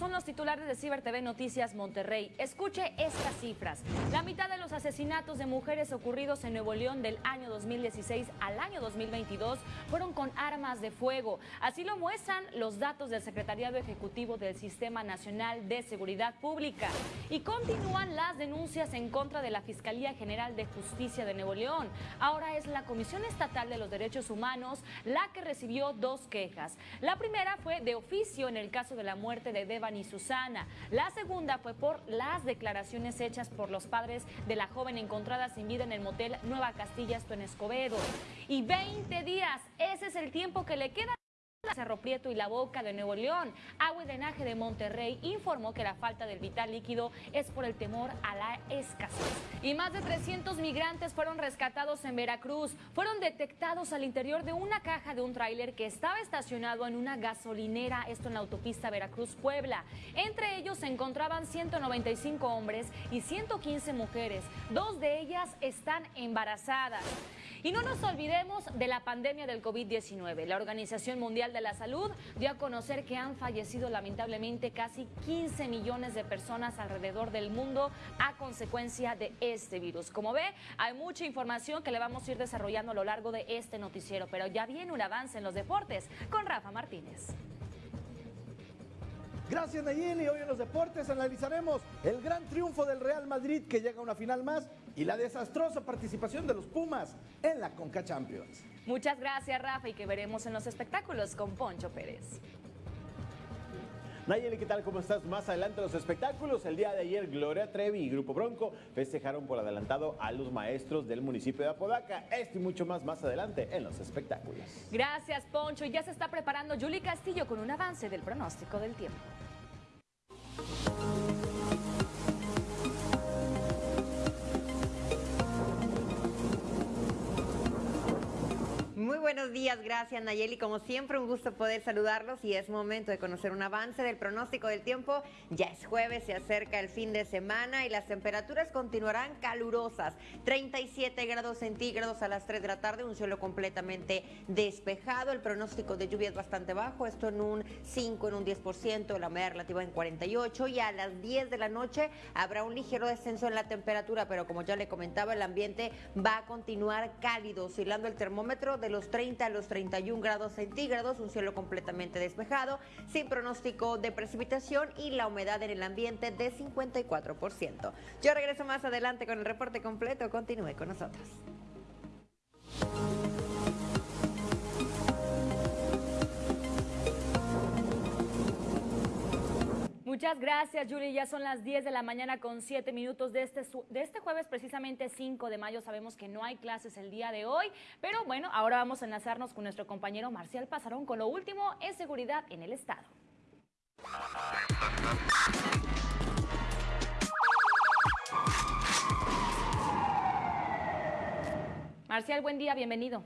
son los titulares de Ciber TV Noticias Monterrey. Escuche estas cifras. La mitad de los asesinatos de mujeres ocurridos en Nuevo León del año 2016 al año 2022 fueron con armas de fuego. Así lo muestran los datos del Secretariado Ejecutivo del Sistema Nacional de Seguridad Pública. Y continúan las denuncias en contra de la Fiscalía General de Justicia de Nuevo León. Ahora es la Comisión Estatal de los Derechos Humanos la que recibió dos quejas. La primera fue de oficio en el caso de la muerte de Devan y Susana. La segunda fue por las declaraciones hechas por los padres de la joven encontrada sin vida en el motel Nueva Castilla, esto en Escobedo. Y 20 días, ese es el tiempo que le queda. Cerro Prieto y La Boca de Nuevo León. Agua y Drenaje de Monterrey informó que la falta del vital líquido es por el temor a la escasez. Y más de 300 migrantes fueron rescatados en Veracruz. Fueron detectados al interior de una caja de un tráiler que estaba estacionado en una gasolinera, esto en la autopista Veracruz-Puebla. Entre ellos se encontraban 195 hombres y 115 mujeres. Dos de ellas están embarazadas. Y no nos olvidemos de la pandemia del COVID-19. La Organización Mundial de la Salud dio a conocer que han fallecido lamentablemente casi 15 millones de personas alrededor del mundo a consecuencia de este virus. Como ve, hay mucha información que le vamos a ir desarrollando a lo largo de este noticiero, pero ya viene un avance en los deportes con Rafa Martínez. Gracias Nayeli, hoy en los deportes analizaremos el gran triunfo del Real Madrid que llega a una final más y la desastrosa participación de los Pumas en la Conca Champions. Muchas gracias Rafa y que veremos en los espectáculos con Poncho Pérez. Nayeli, ¿qué tal? ¿Cómo estás? Más adelante los espectáculos. El día de ayer, Gloria Trevi y Grupo Bronco festejaron por adelantado a los maestros del municipio de Apodaca. Esto y mucho más más adelante en los espectáculos. Gracias, Poncho. Y ya se está preparando Julie Castillo con un avance del pronóstico del tiempo. Buenos días, gracias Nayeli. Como siempre, un gusto poder saludarlos y es momento de conocer un avance del pronóstico del tiempo. Ya es jueves, se acerca el fin de semana y las temperaturas continuarán calurosas. 37 grados centígrados a las 3 de la tarde, un cielo completamente despejado. El pronóstico de lluvia es bastante bajo, esto en un 5, en un 10%, la humedad relativa en 48 y a las 10 de la noche habrá un ligero descenso en la temperatura, pero como ya le comentaba, el ambiente va a continuar cálido, oscilando el termómetro de los 30 a los 31 grados centígrados, un cielo completamente despejado, sin pronóstico de precipitación y la humedad en el ambiente de 54%. Yo regreso más adelante con el reporte completo, continúe con nosotros. Muchas gracias, Julie. Ya son las 10 de la mañana con 7 minutos de este, de este jueves, precisamente 5 de mayo. Sabemos que no hay clases el día de hoy, pero bueno, ahora vamos a enlazarnos con nuestro compañero Marcial Pasarón con lo último en seguridad en el estado. Marcial, buen día, bienvenido.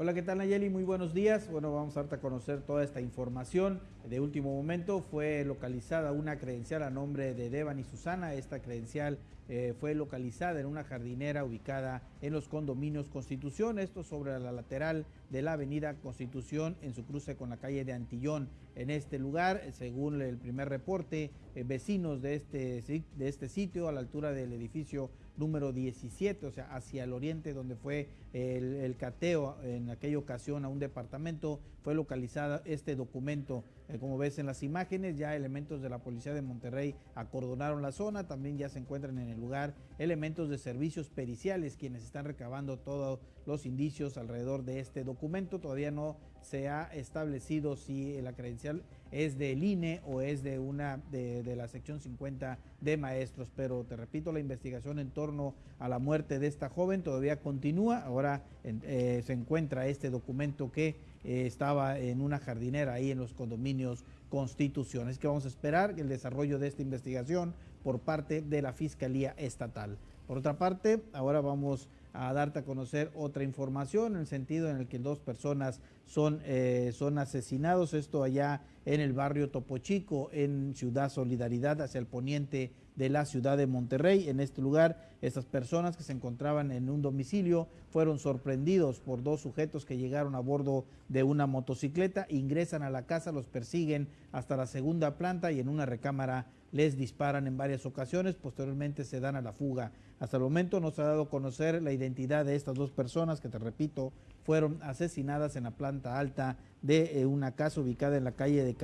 Hola, ¿qué tal Nayeli? Muy buenos días. Bueno, vamos a darte a conocer toda esta información. De último momento fue localizada una credencial a nombre de Devan y Susana. Esta credencial eh, fue localizada en una jardinera ubicada en los condominios Constitución, esto sobre la lateral de la avenida Constitución en su cruce con la calle de Antillón. En este lugar, según el primer reporte, eh, vecinos de este, de este sitio a la altura del edificio número 17, o sea, hacia el oriente donde fue el, el cateo en aquella ocasión a un departamento, fue localizada este documento eh, como ves en las imágenes, ya elementos de la Policía de Monterrey acordonaron la zona, también ya se encuentran en el lugar elementos de servicios periciales quienes están recabando todos los indicios alrededor de este documento. Todavía no se ha establecido si la credencial es del INE o es de una de, la sección 50 de maestros, pero te repito, la investigación en torno a la muerte de esta joven todavía continúa. Ahora eh, se encuentra este documento que eh, estaba en una jardinera ahí en los condominios Constitución. Es que vamos a esperar el desarrollo de esta investigación por parte de la Fiscalía Estatal. Por otra parte, ahora vamos a darte a conocer otra información en el sentido en el que dos personas son, eh, son asesinados, esto allá en el barrio Topo Chico, en Ciudad Solidaridad, hacia el poniente de la ciudad de Monterrey. En este lugar, estas personas que se encontraban en un domicilio fueron sorprendidos por dos sujetos que llegaron a bordo de una motocicleta, ingresan a la casa, los persiguen hasta la segunda planta y en una recámara les disparan en varias ocasiones, posteriormente se dan a la fuga. Hasta el momento no se ha dado a conocer la identidad de estas dos personas que, te repito, fueron asesinadas en la planta alta de eh, una casa ubicada en la calle de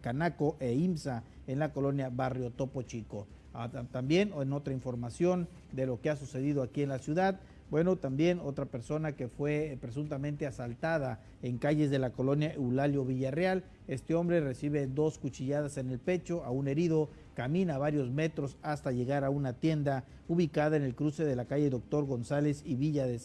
Canaco e IMSA, en la colonia Barrio Topo Chico. Ah, también en otra información de lo que ha sucedido aquí en la ciudad, bueno, también otra persona que fue presuntamente asaltada en calles de la colonia Eulalio Villarreal. Este hombre recibe dos cuchilladas en el pecho, a un herido, camina varios metros hasta llegar a una tienda ubicada en el cruce de la calle Doctor González y Villa de,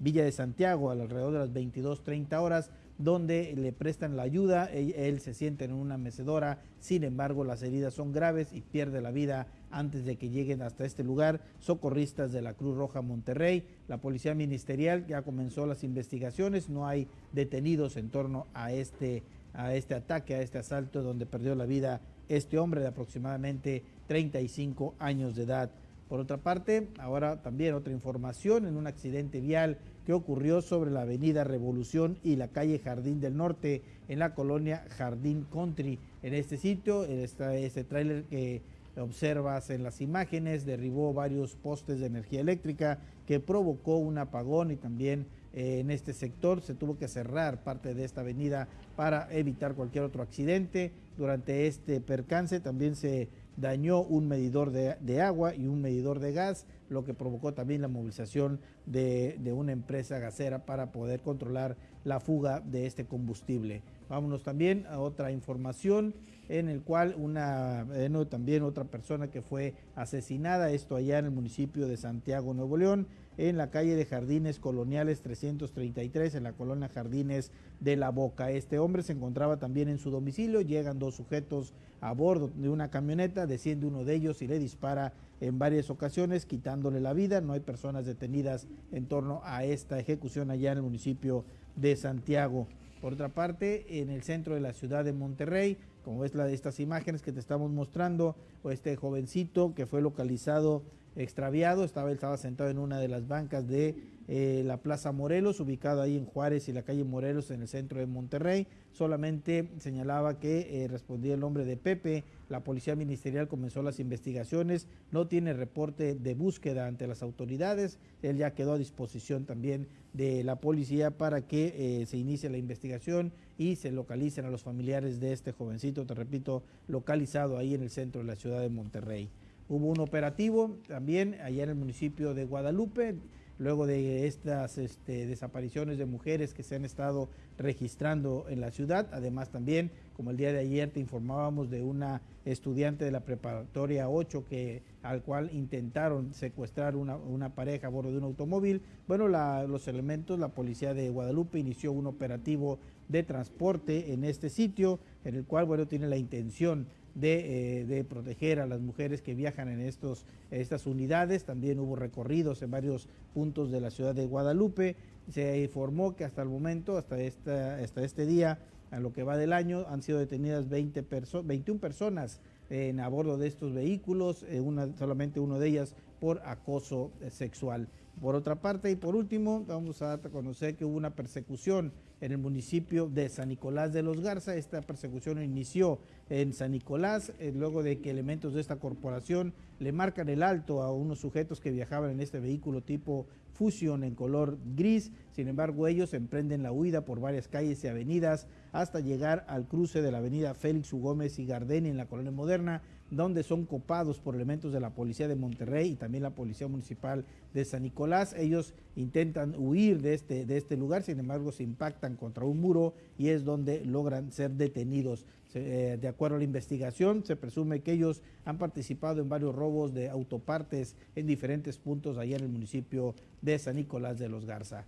Villa de Santiago, alrededor de las 22.30 horas donde le prestan la ayuda, él, se siente en una mecedora, sin embargo las heridas son graves y pierde la vida antes de que lleguen hasta este lugar socorristas de la Cruz Roja Monterrey. La Policía Ministerial ya comenzó las investigaciones, no hay detenidos en torno a este, a este ataque, a este asalto donde perdió la vida este hombre de aproximadamente 35 años de edad. Por otra parte, ahora también otra información en un accidente vial que ocurrió sobre la avenida Revolución y la calle Jardín del Norte en la colonia Jardín Country. En este sitio, este, tráiler que observas en las imágenes derribó varios postes de energía eléctrica que provocó un apagón y también eh, en este sector se tuvo que cerrar parte de esta avenida para evitar cualquier otro accidente. Durante este percance también se dañó un medidor de, agua y un medidor de gas, lo que provocó también la movilización de, una empresa gasera para poder controlar la fuga de este combustible. Vámonos también a otra información en el cual una, también otra persona que fue asesinada, esto allá en el municipio de Santiago, Nuevo León, en la calle de Jardines Coloniales 333, en la colonia Jardines de la Boca. Este hombre se encontraba también en su domicilio, llegan dos sujetos a bordo de una camioneta, desciende uno de ellos y le dispara en varias ocasiones, quitándole la vida. No hay personas detenidas en torno a esta ejecución allá en el municipio de Santiago. Por otra parte, en el centro de la ciudad de Monterrey, como ves la de estas imágenes que te estamos mostrando, este jovencito que fue localizado extraviado, estaba, él estaba sentado en una de las bancas de eh, la Plaza Morelos, ubicado ahí en Juárez y la calle Morelos en el centro de Monterrey. Solamente señalaba que eh, respondía el nombre de Pepe. La policía ministerial comenzó las investigaciones. No tiene reporte de búsqueda ante las autoridades. Él ya quedó a disposición también de la policía para que eh, se inicie la investigación y se localicen a los familiares de este jovencito, te repito, localizado ahí en el centro de la ciudad de Monterrey. Hubo un operativo también allá en el municipio de Guadalupe, luego de estas este, desapariciones de mujeres que se han estado registrando en la ciudad. Además también, como el día de ayer te informábamos de una estudiante de la preparatoria 8 que, al cual intentaron secuestrar una, pareja a bordo de un automóvil. Bueno, los elementos, la policía de Guadalupe inició un operativo de transporte en este sitio, en el cual, bueno, tiene la intención eh, de, proteger a las mujeres que viajan en estos, estas unidades. También hubo recorridos en varios puntos de la ciudad de Guadalupe. Se informó que hasta el momento, hasta, esta, hasta este día, a lo que va del año, han sido detenidas 20 21 personas en, a bordo de estos vehículos, eh, una, solamente uno de ellas por acoso eh, sexual. Por otra parte, y por último, vamos a conocer que hubo una persecución en el municipio de San Nicolás de los Garza. Esta persecución inició en San Nicolás, eh, luego de que elementos de esta corporación le marcan el alto a unos sujetos que viajaban en este vehículo tipo Fusion en color gris. Sin embargo, ellos emprenden la huida por varias calles y avenidas hasta llegar al cruce de la avenida Félix U. Y Gardeni en la colonia moderna, donde son copados por elementos de la policía de Monterrey y también la policía municipal de San Nicolás. Ellos intentan huir de este, de este lugar, sin embargo se impactan contra un muro y es donde logran ser detenidos. Eh, de acuerdo a la investigación, se presume que ellos han participado en varios robos de autopartes en diferentes puntos allá en el municipio de San Nicolás de los Garza.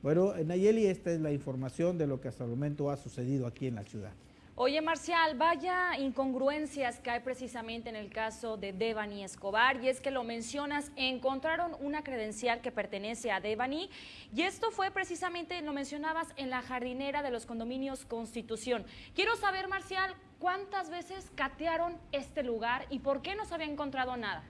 Bueno, Nayeli, esta es la información de lo que hasta el momento ha sucedido aquí en la ciudad. Oye, Marcial, vaya incongruencias que hay precisamente en el caso de Devani Escobar, y es que lo mencionas, encontraron una credencial que pertenece a Devani, y esto fue precisamente, lo mencionabas, en la jardinera de los condominios Constitución. Quiero saber, Marcial, ¿cuántas veces catearon este lugar y por qué no se había encontrado nada?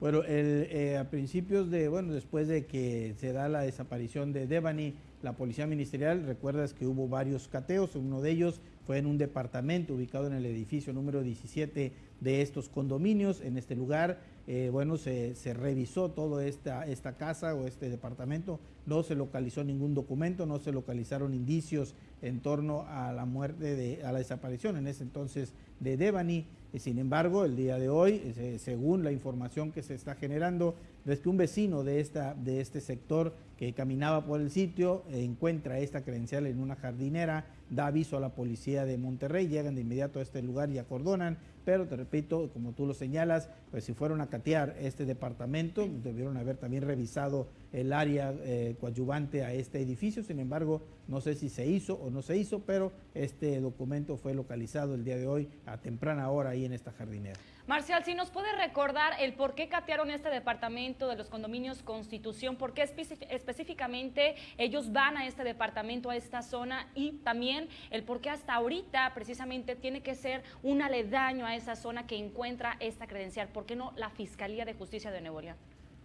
Bueno, eh, a principios de, bueno, después de que se da la desaparición de Devani, la Policía Ministerial, recuerdas que hubo varios cateos, uno de ellos fue en un departamento ubicado en el edificio número 17 de estos condominios. En este lugar, eh, bueno, se, revisó toda esta, esta casa o este departamento, no se localizó ningún documento, no se localizaron indicios en torno a la muerte, de, a la desaparición en ese entonces de Devani. Sin embargo, el día de hoy, eh, según la información que se está generando, es que un vecino de, esta, de este sector que caminaba por el sitio encuentra esta credencial en una jardinera da aviso a la policía de Monterrey, llegan de inmediato a este lugar y acordonan, pero te repito, como tú lo señalas, pues si fueron a catear este departamento, debieron haber también revisado el área eh, coadyuvante a este edificio, sin embargo, no sé si se hizo o no se hizo, pero este documento fue localizado el día de hoy a temprana hora ahí en esta jardinera. Marcial, si nos puede recordar el por qué catearon este departamento de los condominios Constitución, por qué específicamente ellos van a este departamento, a esta zona y también el por qué hasta ahorita precisamente tiene que ser un aledaño a esa zona que encuentra esta credencial, ¿por qué no la Fiscalía de Justicia de Nuevo?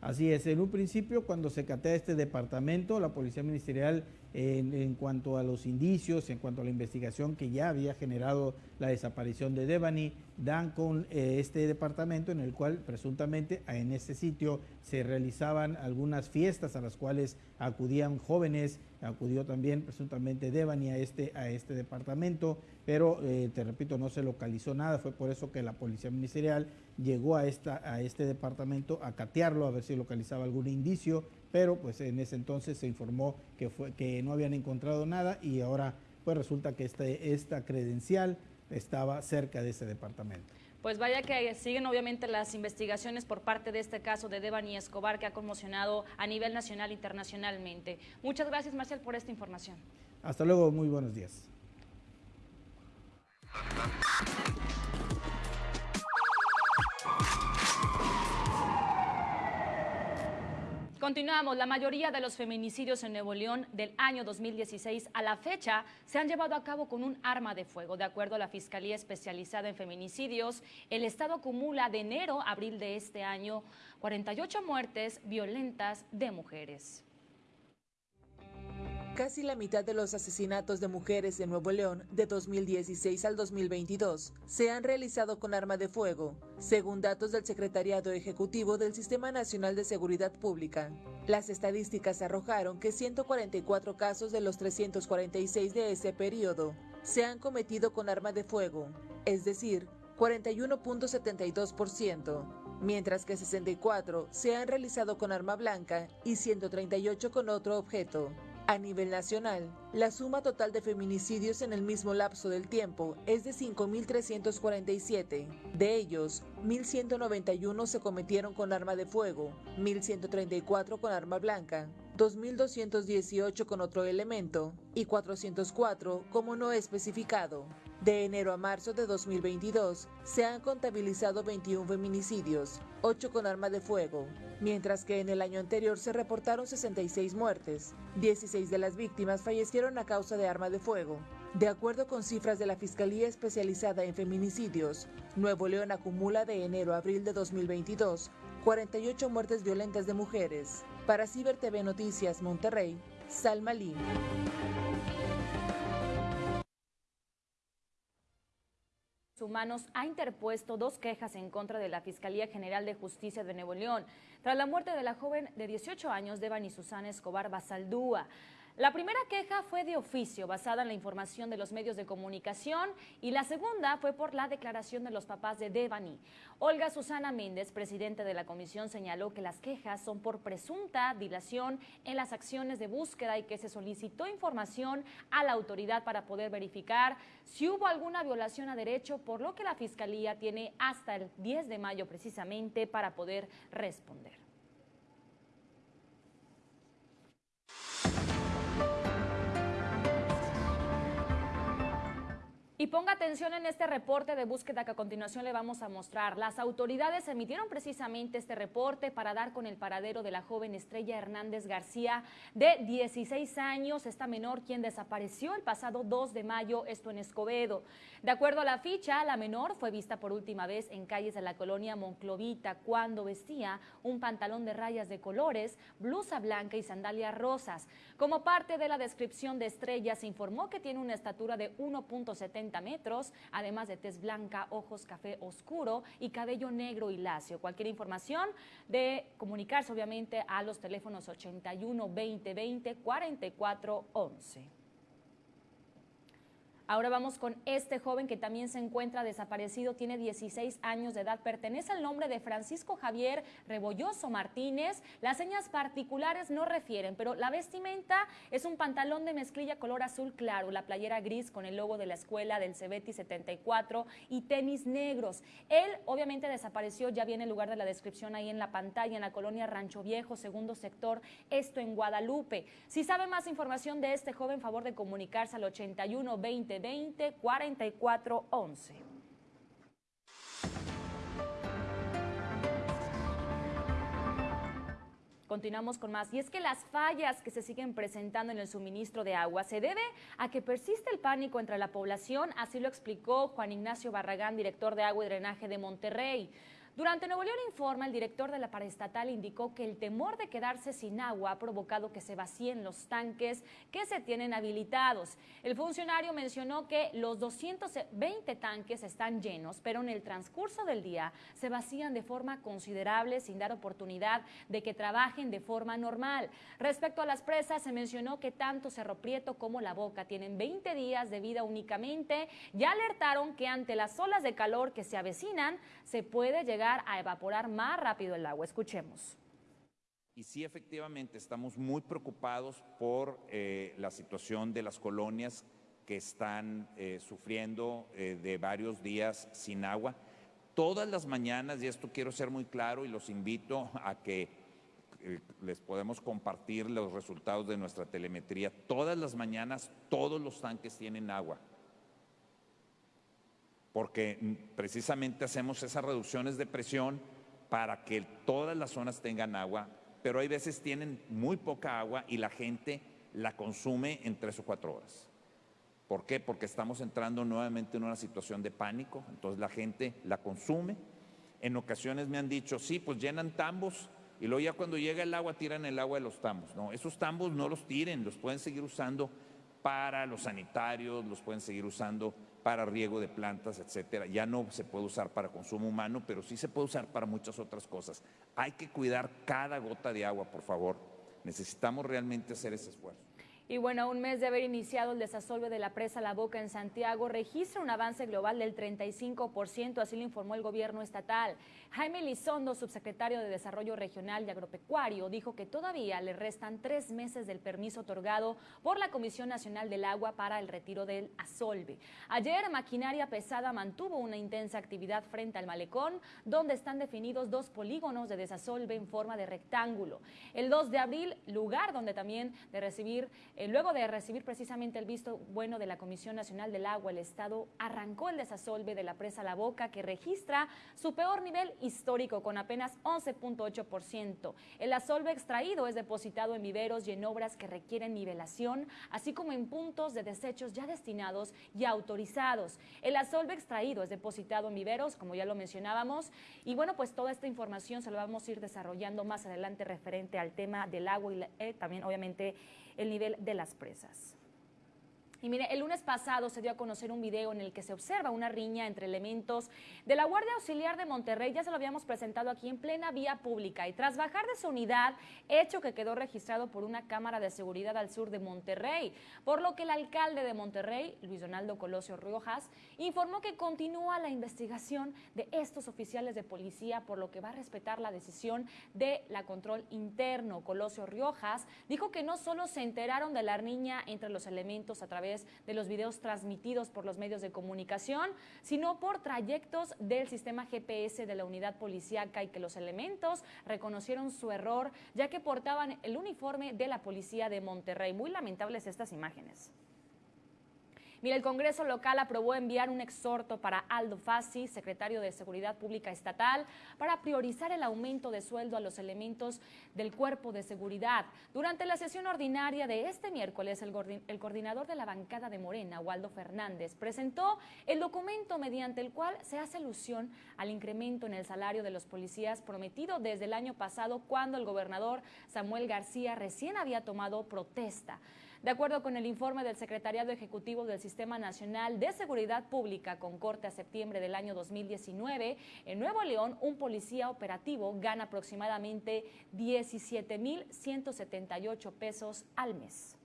Así es, en un principio cuando se catea este departamento, la Policía Ministerial en, cuanto a los indicios, en cuanto a la investigación que ya había generado la desaparición de Devani, dan con eh, este departamento en el cual presuntamente en este sitio se realizaban algunas fiestas a las cuales acudían jóvenes, acudió también presuntamente Devani a este, a este departamento, pero eh, te repito, no se localizó nada, fue por eso que la Policía Ministerial llegó a, esta, a este departamento a catearlo, a ver si localizaba algún indicio, pero pues en ese entonces se informó que, fue, que no habían encontrado nada y ahora pues resulta que este, esta credencial estaba cerca de ese departamento. Pues vaya que siguen obviamente las investigaciones por parte de este caso de Devani Escobar que ha conmocionado a nivel nacional e internacionalmente. Muchas gracias Marcial por esta información. Hasta luego, muy buenos días. Continuamos. La mayoría de los feminicidios en Nuevo León del año 2016 a la fecha se han llevado a cabo con un arma de fuego. De acuerdo a la Fiscalía Especializada en Feminicidios, el Estado acumula de enero a abril de este año 48 muertes violentas de mujeres. Casi la mitad de los asesinatos de mujeres en Nuevo León de 2016 al 2022 se han realizado con arma de fuego, según datos del Secretariado Ejecutivo del Sistema Nacional de Seguridad Pública. Las estadísticas arrojaron que 144 casos de los 346 de ese periodo se han cometido con arma de fuego, es decir, 41.72%, mientras que 64 se han realizado con arma blanca y 138 con otro objeto. A nivel nacional, la suma total de feminicidios en el mismo lapso del tiempo es de 5.347. De ellos, 1.191 se cometieron con arma de fuego, 1.134 con arma blanca, 2.218 con otro elemento y 404 como no especificado. De enero a marzo de 2022 se han contabilizado 21 feminicidios, 8 con arma de fuego, mientras que en el año anterior se reportaron 66 muertes. 16 de las víctimas fallecieron a causa de arma de fuego. De acuerdo con cifras de la Fiscalía Especializada en Feminicidios, Nuevo León acumula de enero a abril de 2022 48 muertes violentas de mujeres. Para Ciber TV Noticias Monterrey, Salma Lee. Humanos ha interpuesto dos quejas en contra de la Fiscalía General de Justicia de Nuevo León tras la muerte de la joven de 18 años Devani Susana Escobar Basaldúa. La primera queja fue de oficio, basada en la información de los medios de comunicación, y la segunda fue por la declaración de los papás de Devani. Olga Susana Méndez, presidente de la comisión, señaló que las quejas son por presunta dilación en las acciones de búsqueda y que se solicitó información a la autoridad para poder verificar si hubo alguna violación a derecho, por lo que la Fiscalía tiene hasta el 10 de mayo precisamente para poder responder. Y ponga atención en este reporte de búsqueda que a continuación le vamos a mostrar. Las autoridades emitieron precisamente este reporte para dar con el paradero de la joven Estrella Hernández García, de 16 años, esta menor quien desapareció el pasado 2 de mayo, esto en Escobedo. De acuerdo a la ficha, la menor fue vista por última vez en calles de la colonia Monclovita cuando vestía un pantalón de rayas de colores, blusa blanca y sandalias rosas. Como parte de la descripción de Estrella, se informó que tiene una estatura de 1.70 metros, además de tez blanca, ojos café oscuro y cabello negro y lacio. Cualquier información de comunicarse obviamente a los teléfonos 81 20 20 44 11. Ahora vamos con este joven que también se encuentra desaparecido, tiene 16 años de edad, pertenece al nombre de Francisco Javier Rebolloso Martínez. Las señas particulares no refieren, pero la vestimenta es un pantalón de mezclilla color azul claro, la playera gris con el logo de la escuela del Cebeti 74 y tenis negros. Él obviamente desapareció, ya viene el lugar de la descripción ahí en la pantalla, en la colonia Rancho Viejo, segundo sector, esto en Guadalupe. Si sabe más información de este joven, favor de comunicarse al 81 20 20 44 11. Continuamos con más. Y es que las fallas que se siguen presentando en el suministro de agua se debe a que persiste el pánico entre la población, así lo explicó Juan Ignacio Barragán, director de Agua y Drenaje de Monterrey. Durante Nuevo León Informa, el director de la paraestatal indicó que el temor de quedarse sin agua ha provocado que se vacíen los tanques que se tienen habilitados. El funcionario mencionó que los 220 tanques están llenos, pero en el transcurso del día se vacían de forma considerable sin dar oportunidad de que trabajen de forma normal. Respecto a las presas, se mencionó que tanto Cerro Prieto como La Boca tienen 20 días de vida únicamente. Ya alertaron que ante las olas de calor que se avecinan, se puede llegar a evaporar más rápido el agua. Escuchemos. Y sí, efectivamente, estamos muy preocupados por eh, la situación de las colonias que están eh, sufriendo eh, de varios días sin agua. Todas las mañanas, y esto quiero ser muy claro y los invito a que les podemos compartir los resultados de nuestra telemetría, todas las mañanas todos los tanques tienen agua porque precisamente hacemos esas reducciones de presión para que todas las zonas tengan agua, pero hay veces tienen muy poca agua y la gente la consume en tres o cuatro horas. ¿Por qué? Porque estamos entrando nuevamente en una situación de pánico, entonces la gente la consume. En ocasiones me han dicho, sí, pues llenan tambos y luego ya cuando llega el agua tiran el agua de los tambos. No, esos tambos no los tiren, los pueden seguir usando para los sanitarios, los pueden seguir usando para riego de plantas, etcétera. Ya no se puede usar para consumo humano, pero sí se puede usar para muchas otras cosas. Hay que cuidar cada gota de agua, por favor. Necesitamos realmente hacer ese esfuerzo. Y bueno, un mes de haber iniciado el desasolve de la presa La Boca en Santiago registra un avance global del 35%, así lo informó el gobierno estatal. Jaime Lizondo, subsecretario de Desarrollo Regional y Agropecuario, dijo que todavía le restan tres meses del permiso otorgado por la Comisión Nacional del Agua para el retiro del asolve. Ayer, maquinaria pesada mantuvo una intensa actividad frente al malecón, donde están definidos dos polígonos de desasolve en forma de rectángulo. El 2 de abril, lugar donde también de recibir eh, luego de recibir precisamente el visto bueno de la Comisión Nacional del Agua, el Estado arrancó el desasolve de la presa La Boca, que registra su peor nivel histórico con apenas 11.8%. El asolve extraído es depositado en viveros y en obras que requieren nivelación, así como en puntos de desechos ya destinados y autorizados. El asolve extraído es depositado en viveros, como ya lo mencionábamos, y bueno, pues toda esta información se la vamos a ir desarrollando más adelante referente al tema del agua y eh, también obviamente el nivel de las presas. Y mire, el lunes pasado se dio a conocer un video en el que se observa una riña entre elementos de la Guardia Auxiliar de Monterrey. Ya se lo habíamos presentado aquí en plena vía pública. Y tras bajar de su unidad, hecho que quedó registrado por una cámara de seguridad al sur de Monterrey. Por lo que el alcalde de Monterrey, Luis Donaldo Colosio Riojas, informó que continúa la investigación de estos oficiales de policía, por lo que va a respetar la decisión de la control interno. Colosio Riojas dijo que no solo se enteraron de la riña entre los elementos a través de los videos transmitidos por los medios de comunicación, sino por trayectos del sistema GPS de la unidad policíaca y que los elementos reconocieron su error ya que portaban el uniforme de la policía de Monterrey. Muy lamentables estas imágenes. Mira, el Congreso local aprobó enviar un exhorto para Aldo Fassi, secretario de Seguridad Pública Estatal, para priorizar el aumento de sueldo a los elementos del cuerpo de seguridad. Durante la sesión ordinaria de este miércoles, el, el coordinador de la bancada de Morena, Waldo Fernández, presentó el documento mediante el cual se hace alusión al incremento en el salario de los policías prometido desde el año pasado cuando el gobernador Samuel García recién había tomado protesta. De acuerdo con el informe del Secretariado Ejecutivo del Sistema Nacional de Seguridad Pública con corte a septiembre del año 2019, en Nuevo León un policía operativo gana aproximadamente 17.178 pesos al mes.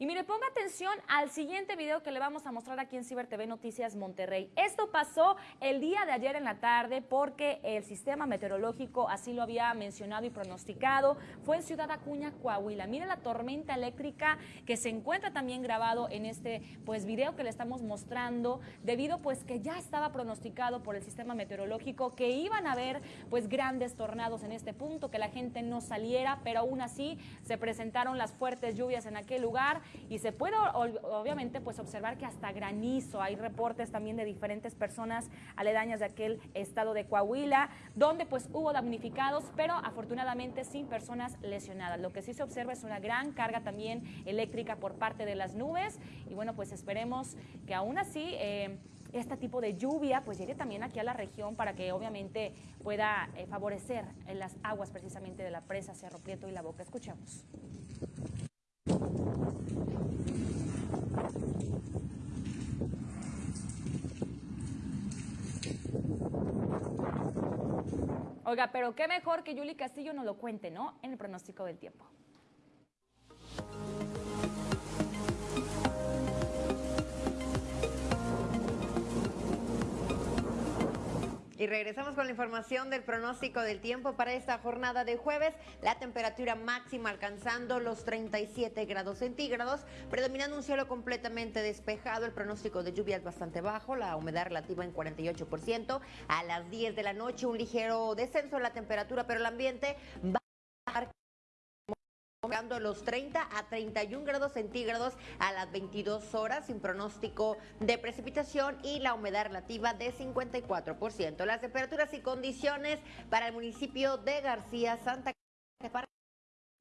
Y mire, ponga atención al siguiente video que le vamos a mostrar aquí en Ciber TV Noticias Monterrey. Esto pasó el día de ayer en la tarde porque el sistema meteorológico así lo había mencionado y pronosticado. Fue en Ciudad Acuña, Coahuila. Mire la tormenta eléctrica que se encuentra también grabado en este pues video que le estamos mostrando debido pues que ya estaba pronosticado por el sistema meteorológico que iban a haber pues grandes tornados en este punto, que la gente no saliera, pero aún así se presentaron las fuertes lluvias en aquel lugar y se puede obviamente pues observar que hasta granizo, hay reportes también de diferentes personas aledañas de aquel estado de Coahuila, donde pues hubo damnificados, pero afortunadamente sin personas lesionadas. Lo que sí se observa es una gran carga también eléctrica por parte de las nubes y bueno pues esperemos que aún así... Eh, este tipo de lluvia pues llegue también aquí a la región para que obviamente pueda eh, favorecer las aguas precisamente de la presa Cerro Prieto y la Boca. Escuchemos. Oiga, pero qué mejor que Yuli Castillo nos lo cuente, ¿no? En el pronóstico del tiempo. Y regresamos con la información del pronóstico del tiempo para esta jornada de jueves. La temperatura máxima alcanzando los 37 grados centígrados, predominando un cielo completamente despejado. El pronóstico de lluvia es bastante bajo, la humedad relativa en 48%. A las 10 de la noche un ligero descenso en la temperatura, pero el ambiente va los 30 a 31 grados centígrados a las 22 horas sin pronóstico de precipitación y la humedad relativa de 54%. Las temperaturas y condiciones para el municipio de García Santa Cruz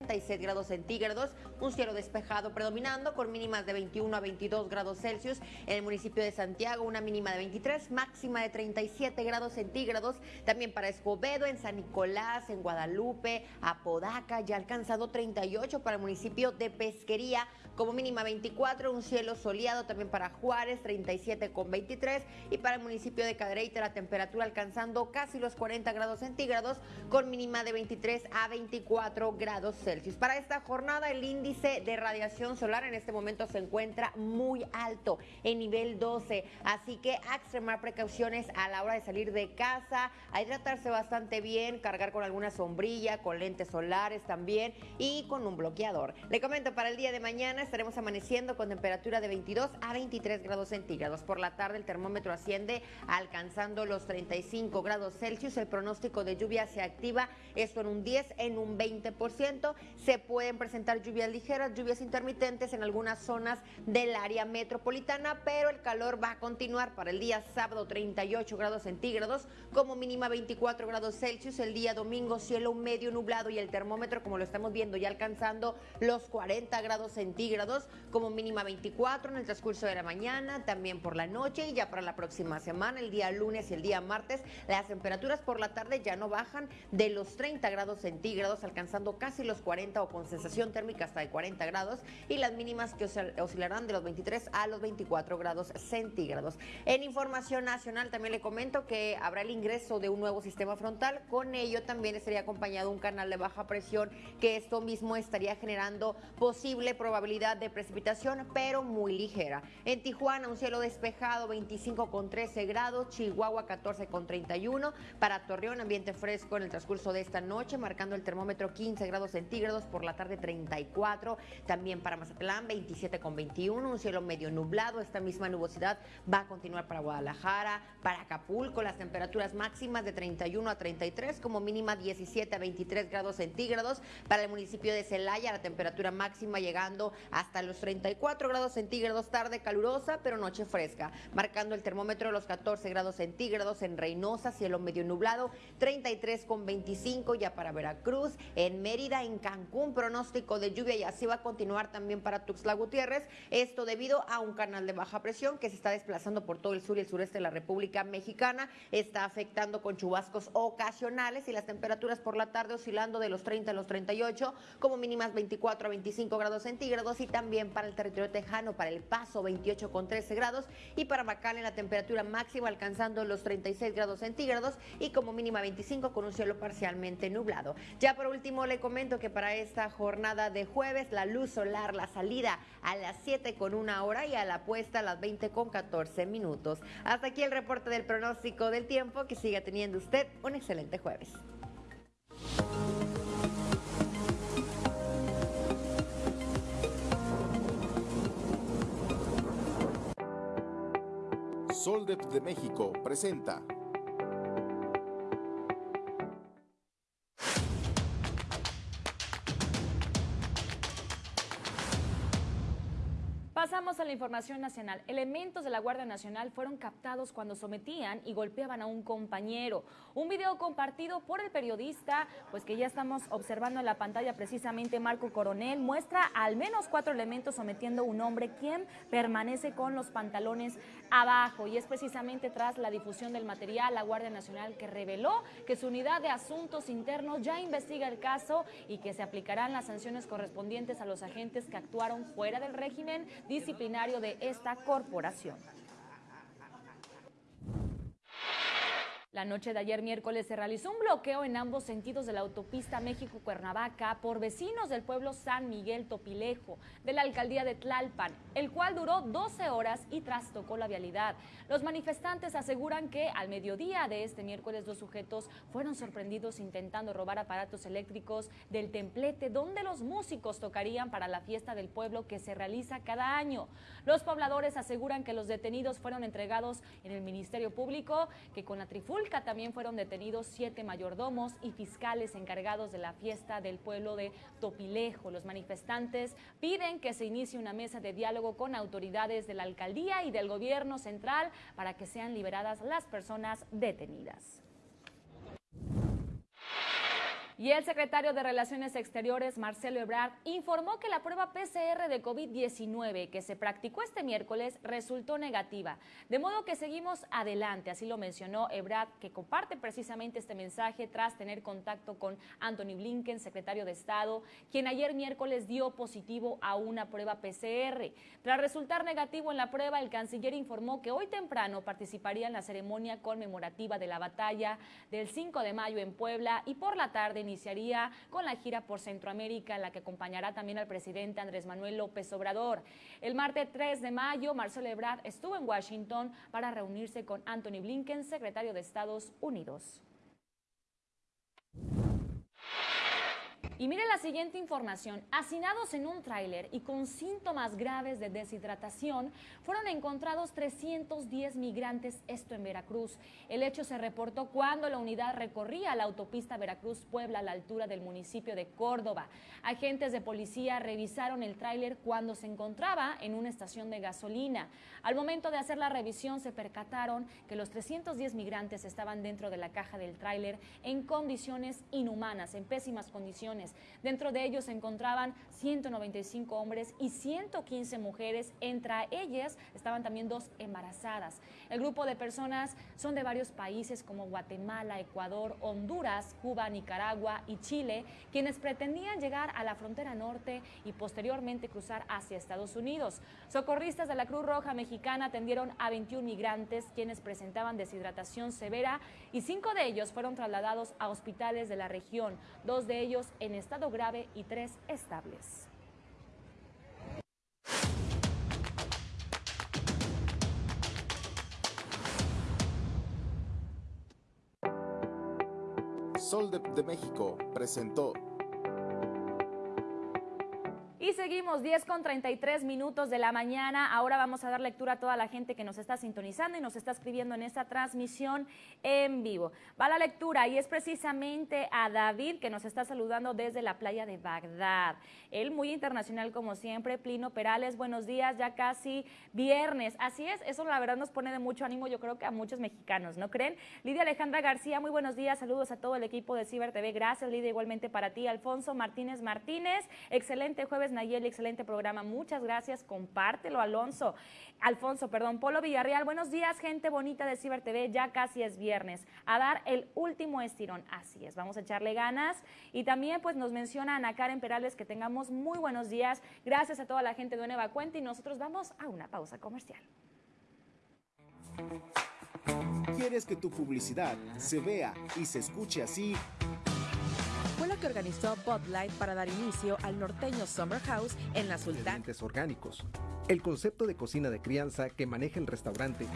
36 grados centígrados, un cielo despejado predominando con mínimas de 21 a 22 grados Celsius. En el municipio de Santiago una mínima de 23, máxima de 37 grados centígrados. También para Escobedo, en San Nicolás, en Guadalupe, Apodaca, ya alcanzado 38 para el municipio de Pesquería, como mínima 24, un cielo soleado también para Juárez, 37 con 23 y para el municipio de Cadereyta la temperatura alcanzando casi los 40 grados centígrados con mínima de 23 a 24 grados Celsius. Para esta jornada el índice de radiación solar en este momento se encuentra muy alto en nivel 12, así que a extremar precauciones a la hora de salir de casa, a hidratarse bastante bien, cargar con alguna sombrilla, con lentes solares también y con un bloqueador. Le comento para el día de mañana estaremos amaneciendo con temperatura de 22 a 23 grados centígrados. Por la tarde el termómetro asciende alcanzando los 35 grados Celsius. El pronóstico de lluvia se activa, esto en un 10, en un 20%. Se pueden presentar lluvias ligeras, lluvias intermitentes en algunas zonas del área metropolitana, pero el calor va a continuar para el día sábado 38 grados centígrados, como mínima 24 grados Celsius. El día domingo cielo medio nublado y el termómetro, como lo estamos viendo, ya alcanzando los 40 grados centígrados como mínima 24 en el transcurso de la mañana, también por la noche y ya para la próxima semana, el día lunes y el día martes, las temperaturas por la tarde ya no bajan de los 30 grados centígrados, alcanzando casi los 40 o con sensación térmica hasta de 40 grados y las mínimas que oscilarán de los 23 a los 24 grados centígrados. En información nacional también le comento que habrá el ingreso de un nuevo sistema frontal, con ello también estaría acompañado un canal de baja presión que esto mismo estaría generando posible probabilidad de precipitación, pero muy ligera. En Tijuana, un cielo despejado, 25 con 13 grados, Chihuahua 14 con 31, para Torreón, ambiente fresco en el transcurso de esta noche, marcando el termómetro 15 grados centígrados. por la tarde 34, también para Mazatlán 27 con 21, un cielo medio nublado, esta misma nubosidad va a continuar para Guadalajara, para Acapulco, las temperaturas máximas de 31 a 33, como mínima 17 a 23 grados centígrados, para el municipio de Celaya la temperatura máxima llegando hasta los 34 grados centígrados, tarde calurosa, pero noche fresca, marcando el termómetro los 14 grados centígrados en Reynosa, cielo medio nublado, 33 con 25 ya para Veracruz, en Mérida, en Cancún, pronóstico de lluvia y así va a continuar también para Tuxtla Gutiérrez, esto debido a un canal de baja presión que se está desplazando por todo el sur y el sureste de la República Mexicana, está afectando con chubascos ocasionales y las temperaturas por la tarde oscilando de los 30 a los 38, como mínimas 24 a 25 grados centígrados y también para el territorio tejano, para el Paso 28 con 13 grados y para en la temperatura máxima alcanzando los 36 grados centígrados y como mínima 25 con un cielo parcialmente nublado. Ya por último le comento que para esta jornada de jueves la luz solar, la salida a las 7 con una hora y a la puesta a las 20 con 14 minutos. Hasta aquí el reporte del pronóstico del tiempo. Que siga teniendo usted un excelente jueves. Soldep de México presenta Pasamos a la información nacional. Elementos de la Guardia Nacional fueron captados cuando sometían y golpeaban a un compañero. Un video compartido por el periodista, pues que ya estamos observando en la pantalla precisamente Marco Coronel, muestra al menos cuatro elementos sometiendo a un hombre quien permanece con los pantalones abajo. Y es precisamente tras la difusión del material la Guardia Nacional que reveló que su unidad de asuntos internos ya investiga el caso y que se aplicarán las sanciones correspondientes a los agentes que actuaron fuera del régimen disciplinario de esta corporación. La noche de ayer miércoles se realizó un bloqueo en ambos sentidos de la autopista México-Cuernavaca por vecinos del pueblo San Miguel Topilejo de la alcaldía de Tlalpan, el cual duró 12 horas y trastocó la vialidad. Los manifestantes aseguran que al mediodía de este miércoles dos sujetos fueron sorprendidos intentando robar aparatos eléctricos del templete donde los músicos tocarían para la fiesta del pueblo que se realiza cada año. Los pobladores aseguran que los detenidos fueron entregados en el Ministerio Público, que con la trifulca también fueron detenidos siete mayordomos y fiscales encargados de la fiesta del pueblo de Topilejo. Los manifestantes piden que se inicie una mesa de diálogo con autoridades de la alcaldía y del gobierno central para que sean liberadas las personas detenidas. Y el secretario de Relaciones Exteriores, Marcelo Ebrard, informó que la prueba PCR de COVID-19 que se practicó este miércoles resultó negativa. De modo que seguimos adelante, así lo mencionó Ebrard, que comparte precisamente este mensaje tras tener contacto con Anthony Blinken, secretario de Estado, quien ayer miércoles dio positivo a una prueba PCR. Tras resultar negativo en la prueba, el canciller informó que hoy temprano participaría en la ceremonia conmemorativa de la batalla del 5 de mayo en Puebla y por la tarde iniciaría con la gira por Centroamérica, en la que acompañará también al presidente Andrés Manuel López Obrador. El martes 3 de mayo, Marcelo Ebrard estuvo en Washington para reunirse con Anthony Blinken, secretario de Estados Unidos. Y mire la siguiente información. Hacinados en un tráiler y con síntomas graves de deshidratación, fueron encontrados 310 migrantes, esto en Veracruz. El hecho se reportó cuando la unidad recorría la autopista Veracruz-Puebla a la altura del municipio de Córdoba. Agentes de policía revisaron el tráiler cuando se encontraba en una estación de gasolina. Al momento de hacer la revisión se percataron que los 310 migrantes estaban dentro de la caja del tráiler en condiciones inhumanas, en pésimas condiciones Dentro de ellos se encontraban 195 hombres y 115 mujeres. Entre ellas estaban también dos embarazadas. El grupo de personas son de varios países como Guatemala, Ecuador, Honduras, Cuba, Nicaragua y Chile, quienes pretendían llegar a la frontera norte y posteriormente cruzar hacia Estados Unidos. Socorristas de la Cruz Roja Mexicana atendieron a 21 migrantes quienes presentaban deshidratación severa y cinco de ellos fueron trasladados a hospitales de la región, dos de ellos en estado grave y tres estables. Sol de, de México presentó Seguimos 10 con 33 minutos de la mañana. Ahora vamos a dar lectura a toda la gente que nos está sintonizando y nos está escribiendo en esta transmisión en vivo. Va la lectura y es precisamente a David que nos está saludando desde la playa de Bagdad. Él muy internacional como siempre. Plino Perales, buenos días, ya casi viernes. Así es, eso la verdad nos pone de mucho ánimo, yo creo que a muchos mexicanos, ¿no creen? Lidia Alejandra García, muy buenos días, saludos a todo el equipo de Ciber TV. Gracias, Lidia, igualmente para ti. Alfonso Martínez Martínez, excelente jueves Nayeli, excelente programa. Muchas gracias. Compártelo, Alonso. Alfonso, perdón. Polo Villarreal, buenos días, gente bonita de Ciber TV. Ya casi es viernes. A dar el último estirón. Así es, vamos a echarle ganas. Y también, pues, nos menciona Ana Karen Perales que tengamos muy buenos días. Gracias a toda la gente de Nueva Cuenta y nosotros vamos a una pausa comercial. ¿Quieres que tu publicidad se vea y se escuche así? Fue lo que organizó Bud Light para dar inicio al norteño Summer House en la Sultana. Orgánicos. El concepto de cocina de crianza que maneja el restaurante.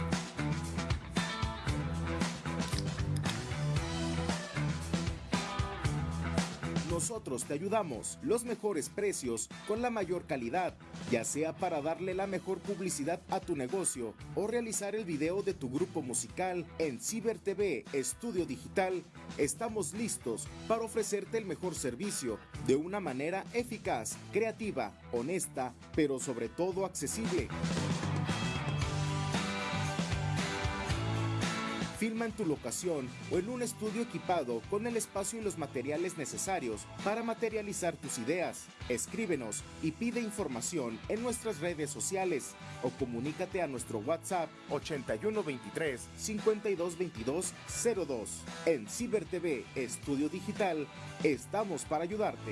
Nosotros te ayudamos. Los mejores precios con la mayor calidad, ya sea para darle la mejor publicidad a tu negocio o realizar el video de tu grupo musical en Ciber TV Estudio Digital. Estamos listos para ofrecerte el mejor servicio de una manera eficaz, creativa, honesta, pero sobre todo accesible. Filma en tu locación o en un estudio equipado con el espacio y los materiales necesarios para materializar tus ideas. Escríbenos y pide información en nuestras redes sociales o comunícate a nuestro WhatsApp 8123 5222 02. En Ciber TV Estudio Digital estamos para ayudarte.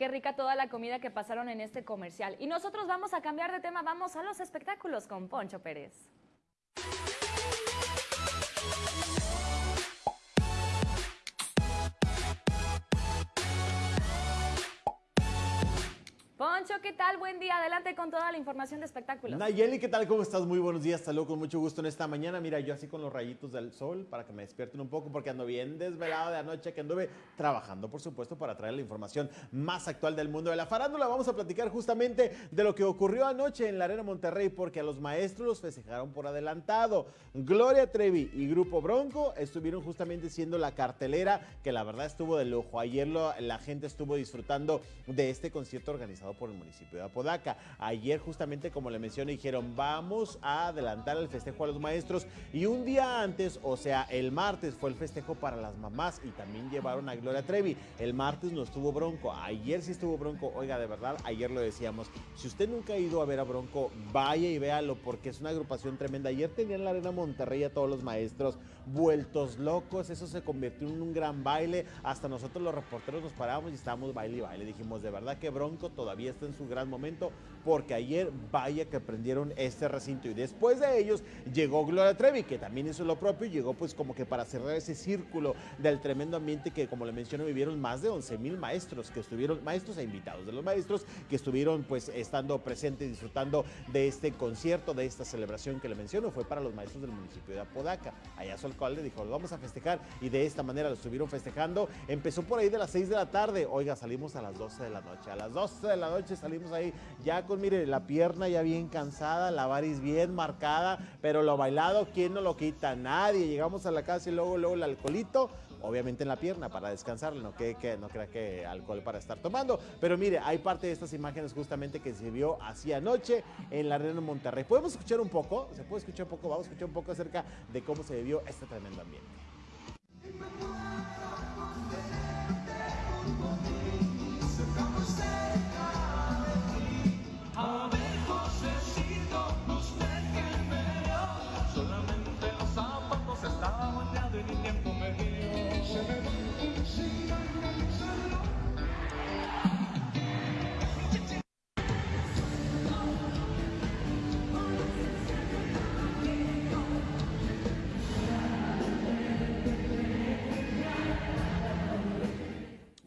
Qué rica toda la comida que pasaron en este comercial. Y nosotros vamos a cambiar de tema, vamos a los espectáculos con Poncho Pérez. ¿Qué tal? Buen día. Adelante con toda la información de espectáculos. Nayeli, ¿qué tal? ¿Cómo estás? Muy buenos días. Saludos con mucho gusto en esta mañana. Mira, yo así con los rayitos del sol para que me despierten un poco porque ando bien desvelado de anoche que anduve trabajando, por supuesto, para traer la información más actual del mundo de la farándula. Vamos a platicar justamente de lo que ocurrió anoche en la Arena Monterrey porque a los maestros los festejaron por adelantado. Gloria Trevi y Grupo Bronco estuvieron justamente siendo la cartelera que la verdad estuvo de lujo. Ayer la gente estuvo disfrutando de este concierto organizado por el municipio de Apodaca. Ayer justamente como le mencioné dijeron vamos a adelantar el festejo a los maestros y un día antes, o sea el martes fue el festejo para las mamás y también llevaron a Gloria Trevi. El martes no estuvo Bronco, ayer sí estuvo Bronco. Oiga, de verdad, ayer lo decíamos. Si usted nunca ha ido a ver a Bronco, vaya y véalo porque es una agrupación tremenda. Ayer tenían la Arena Monterrey a todos los maestros vueltos locos, eso se convirtió en un gran baile. Hasta nosotros los reporteros nos parábamos y estábamos baile y baile. Dijimos, de verdad que Bronco todavía está en su gran momento porque ayer vaya que prendieron este recinto y después de ellos llegó Gloria Trevi que también hizo lo propio y llegó pues como que para cerrar ese círculo del tremendo ambiente que como le menciono vivieron más de 11 mil maestros que estuvieron, maestros e invitados de los maestros que estuvieron pues estando presentes disfrutando de este concierto, de esta celebración que le menciono, fue para los maestros del municipio de Apodaca. Allá su alcalde dijo, lo vamos a festejar y de esta manera lo estuvieron festejando. Empezó por ahí de las 6 de la tarde, oiga, salimos a las 12 de la noche, a las 12 de la noche salimos ahí ya mire, la pierna ya bien cansada, la varis bien marcada, pero lo bailado, ¿quién no lo quita? Nadie. Llegamos a la casa y luego, luego el alcoholito, obviamente en la pierna para descansar, no, que, no crea que alcohol para estar tomando. Pero mire, hay parte de estas imágenes justamente que se vio así anoche en la Arena Monterrey. ¿Podemos escuchar un poco? ¿Se puede escuchar un poco? Vamos a escuchar un poco acerca de cómo se vivió este tremendo ambiente.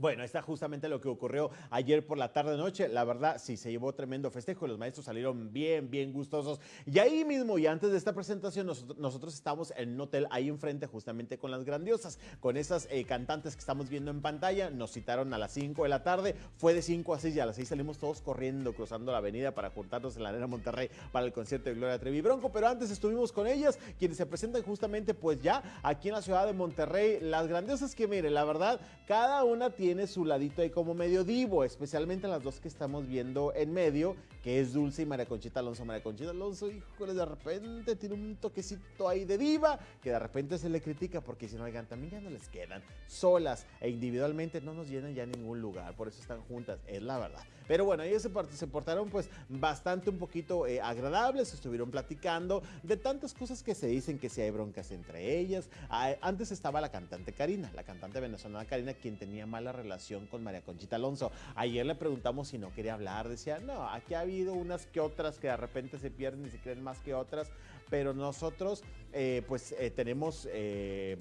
Bueno, está justamente lo que ocurrió ayer por la tarde-noche. La verdad, sí, se llevó tremendo festejo. Los maestros salieron bien, bien gustosos. Y ahí mismo, y antes de esta presentación, nosotros, estamos en un hotel ahí enfrente, justamente con las grandiosas, con esas eh, cantantes que estamos viendo en pantalla. Nos citaron a las 5 de la tarde. Fue de 5 a 6 y a las 6 salimos todos corriendo, cruzando la avenida para juntarnos en la Arena Monterrey para el concierto de Gloria Trevi Bronco. Pero antes estuvimos con ellas, quienes se presentan justamente, pues ya aquí en la ciudad de Monterrey. Las grandiosas que, mire, la verdad, cada una tiene tiene su ladito ahí como medio divo, especialmente las dos que estamos viendo en medio, que es Dulce y María Conchita Alonso. María Conchita Alonso, híjole, de repente tiene un toquecito ahí de diva, que de repente se le critica porque si no, oigan, también ya no les quedan solas e individualmente no nos llenan ya ningún lugar, por eso están juntas, es la verdad. Pero bueno, ellos se, portaron pues bastante un poquito eh, agradables, estuvieron platicando de tantas cosas que se dicen que si hay broncas entre ellas. Ah, antes estaba la cantante Karina, la cantante venezolana Karina, quien tenía mala relación con María Conchita Alonso. Ayer le preguntamos si no quería hablar, decía, no, aquí ha habido unas que otras que de repente se pierden y se creen más que otras, pero nosotros eh, pues eh, tenemos eh,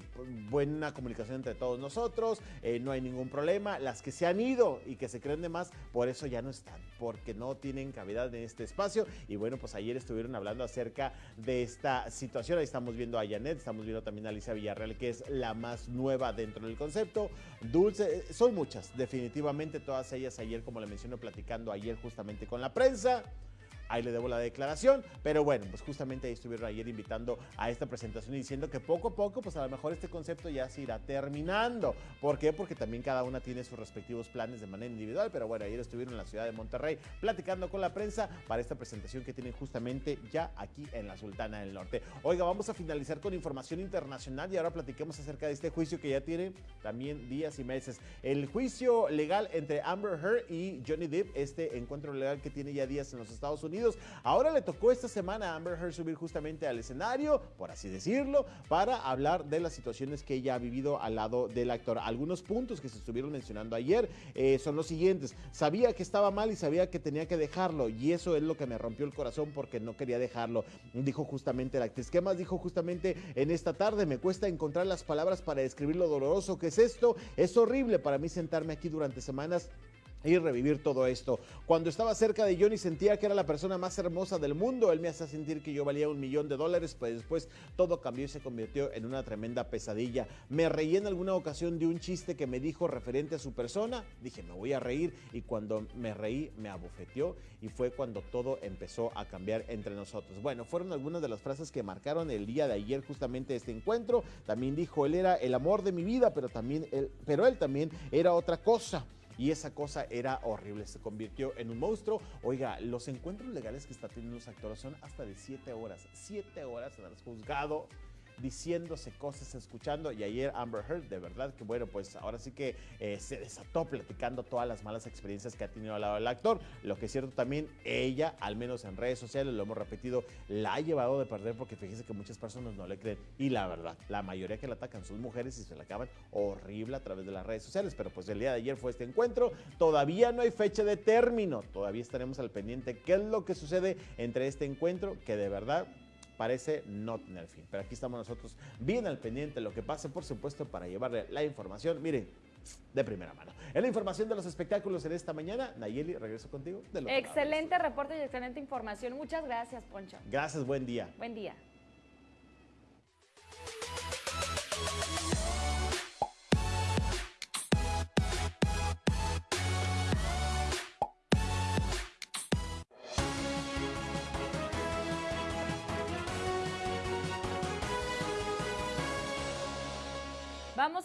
buena comunicación entre todos nosotros, no hay ningún problema. Las que se han ido y que se creen de más, por eso ya no están, porque no tienen cavidad en este espacio. Y bueno, pues ayer estuvieron hablando acerca de esta situación. Ahí estamos viendo a Janet, estamos viendo también a Alicia Villarreal, que es la más nueva dentro del concepto. Dulce, son muchas, definitivamente todas ellas ayer, como le menciono, platicando ayer justamente con la prensa ahí le debo la declaración, pero bueno, pues justamente ahí estuvieron ayer invitando a esta presentación y diciendo que poco a poco, pues a lo mejor este concepto ya se irá terminando. ¿Por qué? Porque también cada una tiene sus respectivos planes de manera individual, pero bueno, ayer estuvieron en la ciudad de Monterrey platicando con la prensa para esta presentación que tienen justamente ya aquí en la Sultana del Norte. Oiga, vamos a finalizar con información internacional y ahora platiquemos acerca de este juicio que ya tiene también días y meses. El juicio legal entre Amber Heard y Johnny Depp, este encuentro legal que tiene ya días en los Estados Unidos. Ahora le tocó esta semana a Amber Heard subir justamente al escenario, por así decirlo, para hablar de las situaciones que ella ha vivido al lado del actor. Algunos puntos que se estuvieron mencionando ayer eh, son los siguientes. Sabía que estaba mal y sabía que tenía que dejarlo y eso es lo que me rompió el corazón porque no quería dejarlo, dijo justamente la actriz. ¿Qué más dijo justamente en esta tarde? Me cuesta encontrar las palabras para describir lo doloroso que es esto. Es horrible para mí sentarme aquí durante semanas y revivir todo esto. Cuando estaba cerca de Johnny sentía que era la persona más hermosa del mundo. Él me hacía sentir que yo valía un millón de dólares, pues después todo cambió y se convirtió en una tremenda pesadilla. Me reí en alguna ocasión de un chiste que me dijo referente a su persona. Dije, me voy a reír y cuando me reí me abofeteó y fue cuando todo empezó a cambiar entre nosotros. Bueno, fueron algunas de las frases que marcaron el día de ayer justamente este encuentro. También dijo, él era el amor de mi vida, pero también él, pero él también era otra cosa y esa cosa era horrible, se convirtió en un monstruo. Oiga, los encuentros legales que está teniendo los actores son hasta de 7 horas, 7 horas en el juzgado diciéndose cosas, escuchando. Y ayer Amber Heard, de verdad que bueno, pues ahora sí que eh, se desató platicando todas las malas experiencias que ha tenido al lado del actor. Lo que es cierto también, ella, al menos en redes sociales, lo hemos repetido, la ha llevado de perder porque fíjese que muchas personas no le creen. Y la verdad, la mayoría que la atacan son mujeres y se la acaban horrible a través de las redes sociales. Pero pues el día de ayer fue este encuentro. Todavía no hay fecha de término. Todavía estaremos al pendiente qué es lo que sucede entre este encuentro que de verdad parece no tener fin. Pero aquí estamos nosotros bien al pendiente de lo que pase, por supuesto, para llevarle la información. Miren, de primera mano. En la información de los espectáculos en esta mañana, Nayeli, regreso contigo. Excelente reporte y excelente información. Muchas gracias, Poncho. Gracias, buen día. Buen día.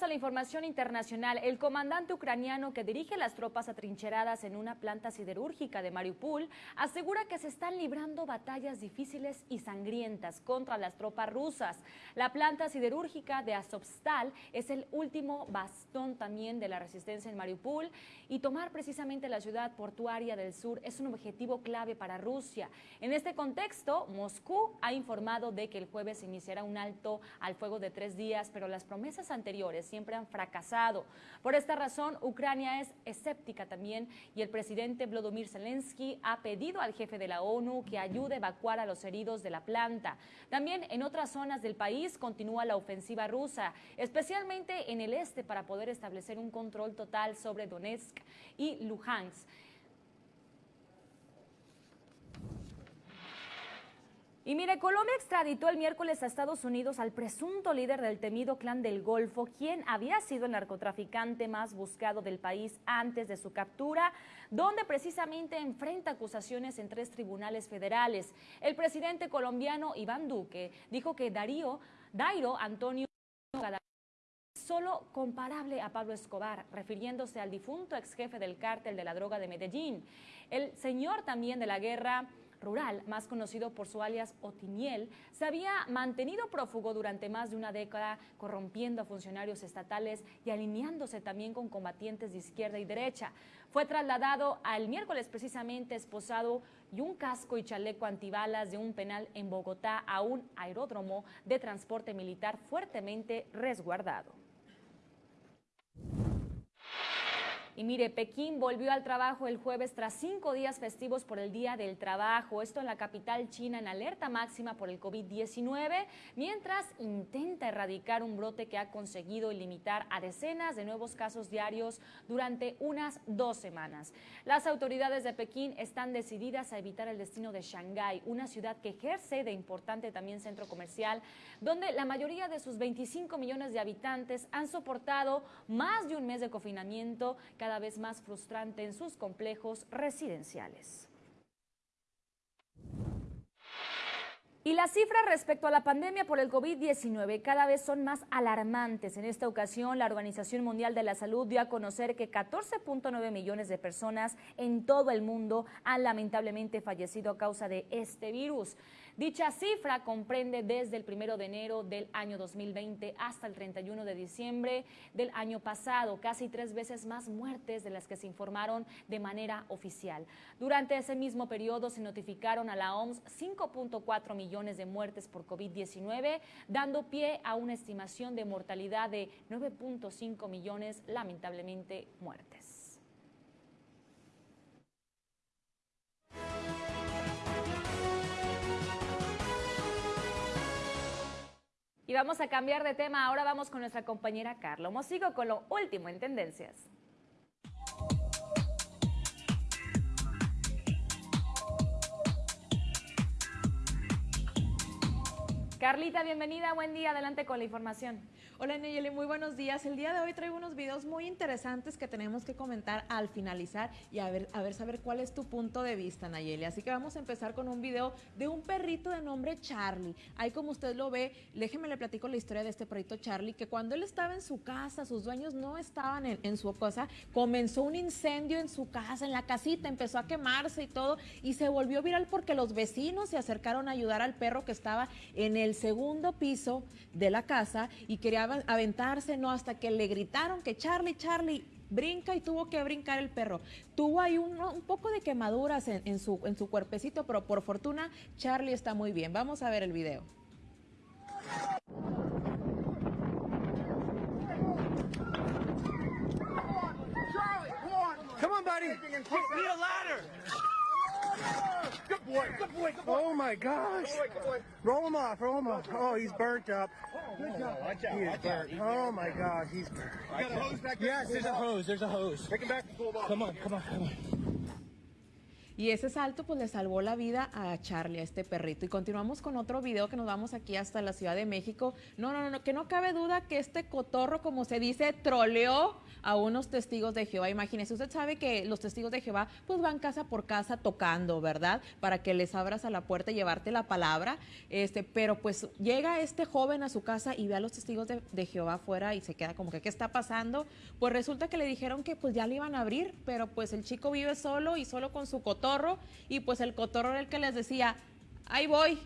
A la información internacional. El comandante ucraniano que dirige las tropas atrincheradas en una planta siderúrgica de Mariupol asegura que se están librando batallas difíciles y sangrientas contra las tropas rusas. La planta siderúrgica de Azovstal es el último bastón también de la resistencia en Mariupol y tomar precisamente la ciudad portuaria del sur es un objetivo clave para Rusia. En este contexto, Moscú ha informado de que el jueves iniciará un alto al fuego de tres días, pero las promesas anteriores siempre han fracasado. Por esta razón, Ucrania es escéptica también y el presidente Volodymyr Zelensky ha pedido al jefe de la ONU que ayude a evacuar a los heridos de la planta. También en otras zonas del país continúa la ofensiva rusa, especialmente en el este para poder establecer un control total sobre Donetsk y Luhansk. Y mire, Colombia extraditó el miércoles a Estados Unidos al presunto líder del temido clan del Golfo, quien había sido el narcotraficante más buscado del país antes de su captura, donde precisamente enfrenta acusaciones en tres tribunales federales. El presidente colombiano Iván Duque dijo que Darío, Dairo Antonio solo comparable a Pablo Escobar, refiriéndose al difunto ex jefe del cártel de la droga de Medellín. El señor también de la guerra rural, más conocido por su alias Otiniel, se había mantenido prófugo durante más de una década, corrompiendo a funcionarios estatales y alineándose también con combatientes de izquierda y derecha. Fue trasladado al miércoles precisamente esposado y un casco y chaleco antibalas de un penal en Bogotá a un aeródromo de transporte militar fuertemente resguardado. Y mire, Pekín volvió al trabajo el jueves tras cinco días festivos por el Día del Trabajo. Esto en la capital china en alerta máxima por el COVID-19, mientras intenta erradicar un brote que ha conseguido limitar a decenas de nuevos casos diarios durante unas dos semanas. Las autoridades de Pekín están decididas a evitar el destino de Shanghái, una ciudad que ejerce de importante también centro comercial, donde la mayoría de sus 25 millones de habitantes han soportado más de un mes de confinamiento vez más frustrante en sus complejos residenciales. Y las cifras respecto a la pandemia por el COVID-19 cada vez son más alarmantes. En esta ocasión, la Organización Mundial de la Salud dio a conocer que 14.9 millones de personas en todo el mundo han lamentablemente fallecido a causa de este virus. Dicha cifra comprende desde el 1 de enero del año 2020 hasta el 31 de diciembre del año pasado, casi tres veces más muertes de las que se informaron de manera oficial. Durante ese mismo periodo se notificaron a la OMS 5.4 millones de muertes por COVID-19, dando pie a una estimación de mortalidad de 9.5 millones lamentablemente muertes. Y vamos a cambiar de tema. Ahora vamos con nuestra compañera Carla Mosigo con lo último en tendencias. Carlita, bienvenida, buen día, adelante con la información. Hola Nayeli, muy buenos días. El día de hoy traigo unos videos muy interesantes que tenemos que comentar al finalizar y a ver, a ver saber cuál es tu punto de vista, Nayeli. Así que vamos a empezar con un video de un perrito de nombre Charlie. Ahí como usted lo ve, déjeme le platico la historia de este perrito Charlie, que cuando él estaba en su casa, sus dueños no estaban en, en su casa, comenzó un incendio en su casa, en la casita, empezó a quemarse y todo, y se volvió viral porque los vecinos se acercaron a ayudar al perro que estaba en el segundo piso de la casa y quería aventarse, no, hasta que le gritaron que Charlie, Charlie, brinca y tuvo que brincar el perro. Tuvo ahí un, un poco de quemaduras en, en, su, en su cuerpecito, pero por fortuna Charlie está muy bien. Vamos a ver el video. Come on, buddy. Need a ladder. Good boy. Good boy. Good boy. Oh my gosh. Good boy, Roll him off. Roll him off. Oh, he's burnt up. Oh, good job. Watch out. He is burnt. Oh my gosh, he's burnt. You got a hose back there? Yes, there's a hose. There's a hose. Take him back to cool off. Come on, come on, come on. Y ese salto pues le salvó la vida a Charlie, a este perrito. Y continuamos con otro video que nos vamos aquí hasta la Ciudad de México. No, no, no, que no cabe duda que este cotorro, como se dice, troleó a unos testigos de Jehová. Imagínese, usted sabe que los testigos de Jehová pues van casa por casa tocando, ¿verdad? Para que les abras a la puerta y llevarte la palabra. Este, pero pues llega este joven a su casa y ve a los testigos de, de Jehová afuera y se queda como que, ¿qué está pasando? Pues resulta que le dijeron que pues ya le iban a abrir, pero pues el chico vive solo y solo con su cotorro y pues el cotorro era el que les decía, ahí voy,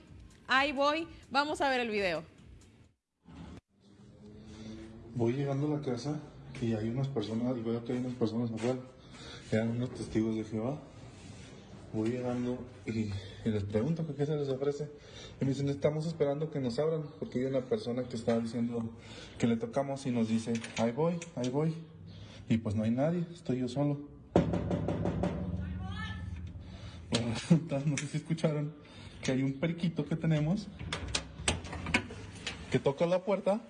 ahí voy, vamos a ver el video. Voy llegando a la casa y hay unas personas, veo que hay unas personas afuera, eran unos testigos de Jehová. voy llegando y, y les pregunto que qué se les ofrece. Y me dicen, estamos esperando que nos abran, porque hay una persona que está diciendo que le tocamos y nos dice, ahí voy, ahí voy. Y pues no hay nadie, estoy yo solo. No sé si escucharon que hay un periquito que tenemos que toca la puerta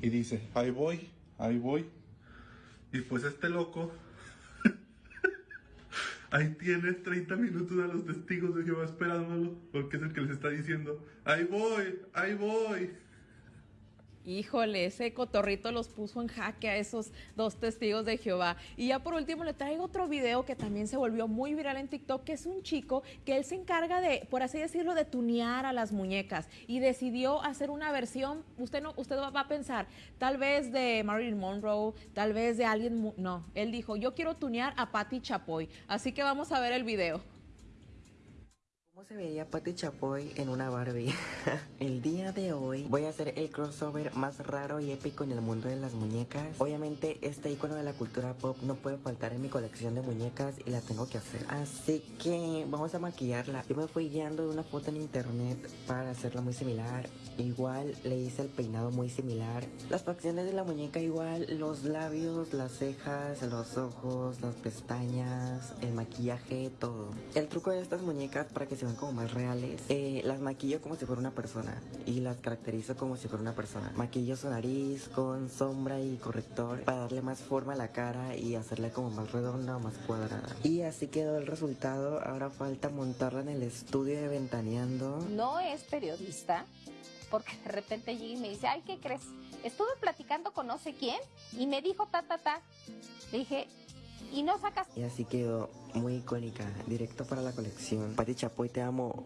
y dice, ahí voy, ahí voy. Y pues este loco ahí tiene 30 minutos a los testigos de Jehová esperándolo, porque es el que les está diciendo, ahí voy, ahí voy. Híjole, ese cotorrito los puso en jaque a esos dos testigos de Jehová. Y ya por último le traigo otro video que también se volvió muy viral en TikTok, que es un chico que él se encarga de, por así decirlo, de tunear a las muñecas y decidió hacer una versión, usted no, usted va a pensar, tal vez de Marilyn Monroe, tal vez de alguien, no, él dijo, yo quiero tunear a Patti Chapoy. Así que vamos a ver el video. ¿Cómo se vería Patti Chapoy en una Barbie? el día de hoy voy a hacer el crossover más raro y épico en el mundo de las muñecas. Obviamente este icono de la cultura pop no puede faltar en mi colección de muñecas y la tengo que hacer. Así que vamos a maquillarla. Yo me fui guiando de una foto en internet para hacerla muy similar. Igual le hice el peinado muy similar. Las facciones de la muñeca igual, los labios, las cejas, los ojos, las pestañas, el maquillaje, todo. El truco de estas muñecas para que se como más reales, eh, las maquillo como si fuera una persona y las caracterizo como si fuera una persona. Maquillo su nariz con sombra y corrector para darle más forma a la cara y hacerla como más redonda o más cuadrada. Y así quedó el resultado. Ahora falta montarla en el estudio de Ventaneando. no es periodista, porque de repente llega y me dice, ay, ¿qué crees? Estuve platicando con no sé quién y me dijo ta, ta, ta. Le dije, y no sacas Y así quedó muy icónica, directo para la colección. Pati Chapoy, te amo.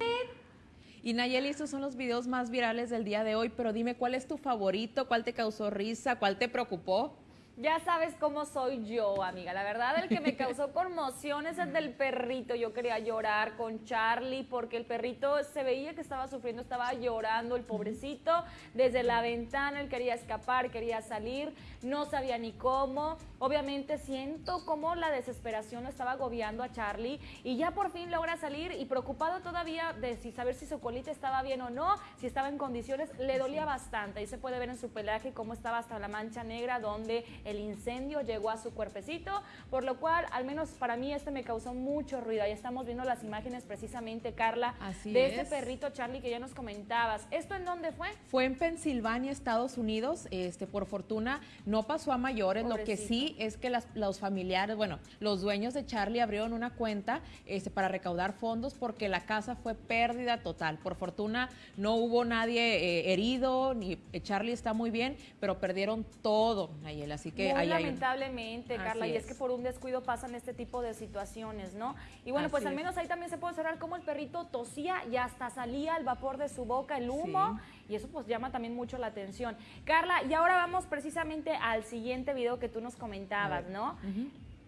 Y Nayeli, estos son los videos más virales del día de hoy, pero dime cuál es tu favorito, cuál te causó risa, cuál te preocupó. Ya sabes cómo soy yo, amiga. La verdad, el que me causó conmoción es el del perrito. Yo quería llorar con Charlie porque el perrito se veía que estaba sufriendo, estaba llorando el pobrecito. Desde la ventana él quería escapar, quería salir, no sabía ni cómo. Obviamente siento cómo la desesperación lo estaba agobiando a Charlie y ya por fin logra salir y preocupado todavía de si saber si su colita estaba bien o no, si estaba en condiciones, le dolía bastante. Ahí se puede ver en su pelaje cómo estaba hasta la mancha negra donde el incendio llegó a su cuerpecito, por lo cual al menos para mí este me causó mucho ruido. Ahí estamos viendo las imágenes precisamente, Carla, Así de es. este perrito Charlie que ya nos comentabas. ¿Esto en dónde fue? Fue en Pensilvania, Estados Unidos. Este, por fortuna, no pasó a mayores. Lo que sí es que las- los familiares, bueno, los dueños de Charlie abrieron una cuenta este, para recaudar fondos porque la casa fue pérdida total. Por fortuna, no hubo nadie eh, herido, ni eh, Charlie está muy bien, pero perdieron todo, Nayel. Así que Muy ahí hay un- lamentablemente, Carla, Así y es. es. que por un descuido pasan este tipo de situaciones, ¿no? Y bueno, pues al es. menos ahí también se puede observar cómo el perrito tosía y hasta salía el vapor de su boca, el humo, y eso pues llama también mucho la atención. Carla, y ahora vamos precisamente al siguiente video que tú nos comentabas, ¿no?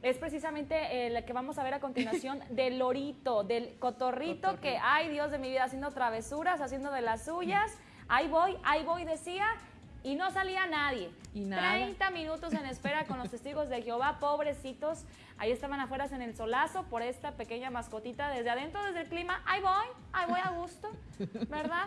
Es precisamente el que vamos a ver a continuación del lorito, del cotorrito, que, ay Dios de mi vida, haciendo travesuras, haciendo de las suyas. Ahí voy, ahí voy, decía, y no salía nadie. Y nada. 30 minutos en espera con los testigos de Jehová, pobrecitos. Ahí estaban afuera en el solazo por esta pequeña mascotita desde adentro, desde el clima. Ahí voy, ahí voy a gusto, ¿verdad?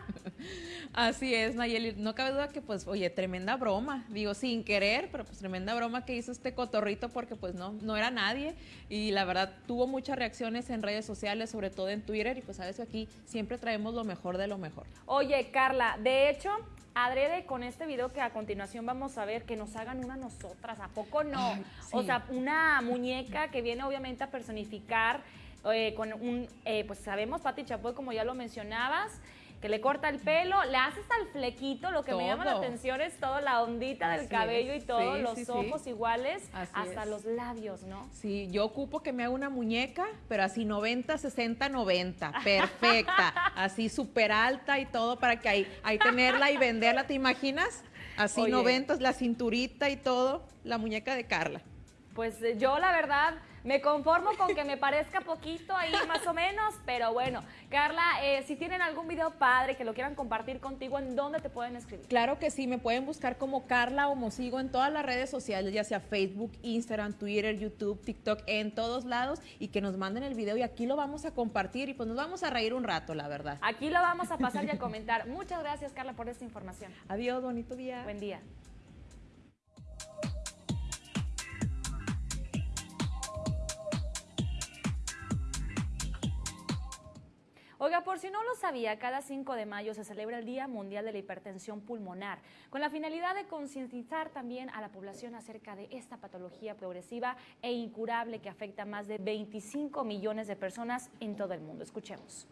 Así es, Nayeli. No cabe duda que, pues, oye, tremenda broma. Digo, sin querer, pero pues tremenda broma que hizo este cotorrito porque, pues, no, no era nadie. Y la verdad, tuvo muchas reacciones en redes sociales, sobre todo en Twitter. Y pues, sabes que aquí siempre traemos lo mejor de lo mejor. Oye, Carla, de hecho, adrede con este video que a continuación vamos a ver, que nos hagan una nosotras, ¿a poco no? Ay, O sea, una muñeca que viene obviamente a personificar eh, con un, eh, pues sabemos, Pati Chapoy, como ya lo mencionabas, que le corta el pelo, le hace hasta el flequito, lo que me llama la atención es toda la ondita del cabello es. y todo, Sí, los sí, sí. ojos iguales, Así hasta es. los labios, ¿no? Sí, yo ocupo que me haga una muñeca, pero así 90, 60, 90. Perfecta. así súper alta y todo para que ahí, ahí tenerla y venderla. ¿Te imaginas? Así Oye. 90, la cinturita y todo, la muñeca de Carla. Pues eh, yo la verdad me conformo con que me parezca poquito ahí más o menos, pero bueno, Carla, eh, si tienen algún video padre que lo quieran compartir contigo, ¿en dónde te pueden escribir? Claro que sí, me pueden buscar como Carla o Mosigo en todas las redes sociales, ya sea Facebook, Instagram, Twitter, YouTube, TikTok, en todos lados y que nos manden el video y aquí lo vamos a compartir y pues nos vamos a reír un rato, la verdad. Aquí lo vamos a pasar y a comentar. Muchas gracias, Carla, por esta información. Adiós, bonito día. Buen día. Oiga, por si no lo sabía, cada 5 de mayo se celebra el Día Mundial de la Hipertensión Pulmonar, con la finalidad de concientizar también a la población acerca de esta patología progresiva e incurable que afecta a más de 25 millones de personas en todo el mundo. Escuchemos.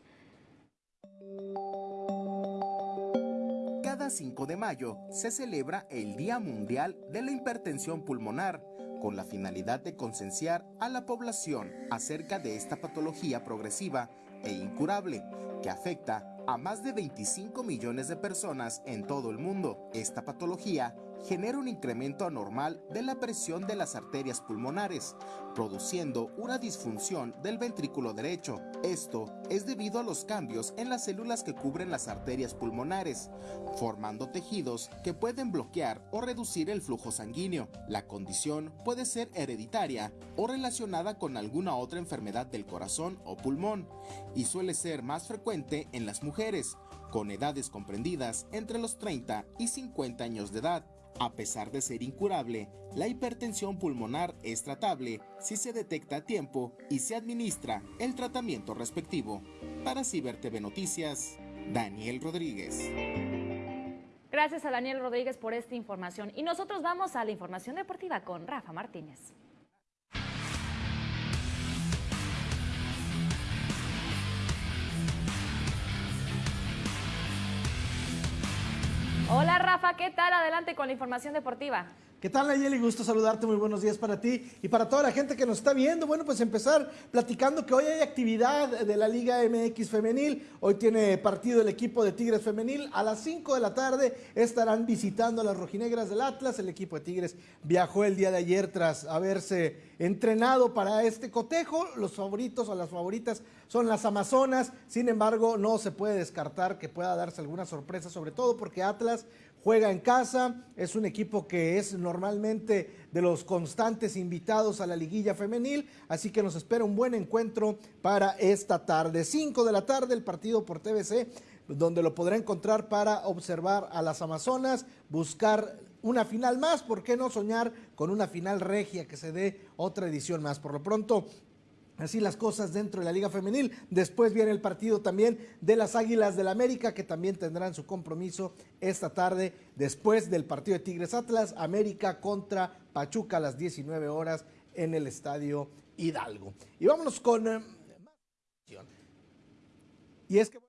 Cada 5 de mayo se celebra el Día Mundial de la Hipertensión Pulmonar, con la finalidad de concienciar a la población acerca de esta patología progresiva e incurable que afecta a más de 25 millones de personas en todo el mundo. Esta patología genera un incremento anormal de la presión de las arterias pulmonares, produciendo una disfunción del ventrículo derecho. Esto es debido a los cambios en las células que cubren las arterias pulmonares, formando tejidos que pueden bloquear o reducir el flujo sanguíneo. La condición puede ser hereditaria o relacionada con alguna otra enfermedad del corazón o pulmón, y suele ser más frecuente en las mujeres, con edades comprendidas entre los 30 y 50 años de edad. A pesar de ser incurable, la hipertensión pulmonar es tratable si se detecta a tiempo y se administra el tratamiento respectivo. Para Ciber TV Noticias, Daniel Rodríguez. Gracias a Daniel Rodríguez por esta información. Y nosotros vamos a la información deportiva con Rafa Martínez. Hola Rafa, ¿qué tal? Adelante con la información deportiva. ¿Qué tal, Nayeli? Gusto saludarte, muy buenos días para ti y para toda la gente que nos está viendo. Bueno, pues empezar platicando que hoy hay actividad de la Liga MX Femenil. Hoy tiene partido el equipo de Tigres Femenil. A las 5 de la tarde estarán visitando a las rojinegras del Atlas. El equipo de Tigres viajó el día de ayer tras haberse entrenado para este cotejo. Los favoritos o las favoritas son las Amazonas. Sin embargo, no se puede descartar que pueda darse alguna sorpresa, sobre todo porque Atlas juega en casa, es un equipo que es normalmente de los constantes invitados a la liguilla femenil, así que nos espera un buen encuentro para esta tarde. 5 de la tarde el partido por TVC, donde lo podrá encontrar para observar a las Amazonas, buscar una final más, ¿por qué no soñar con una final regia que se dé otra edición más? Por lo pronto, Así las cosas dentro de la Liga Femenil. Después viene el partido también de las Águilas del América, que también tendrán su compromiso esta tarde, después del partido de Tigres Atlas, América contra Pachuca a las 19 horas en el Estadio Hidalgo. Y vámonos con... eh, y es que...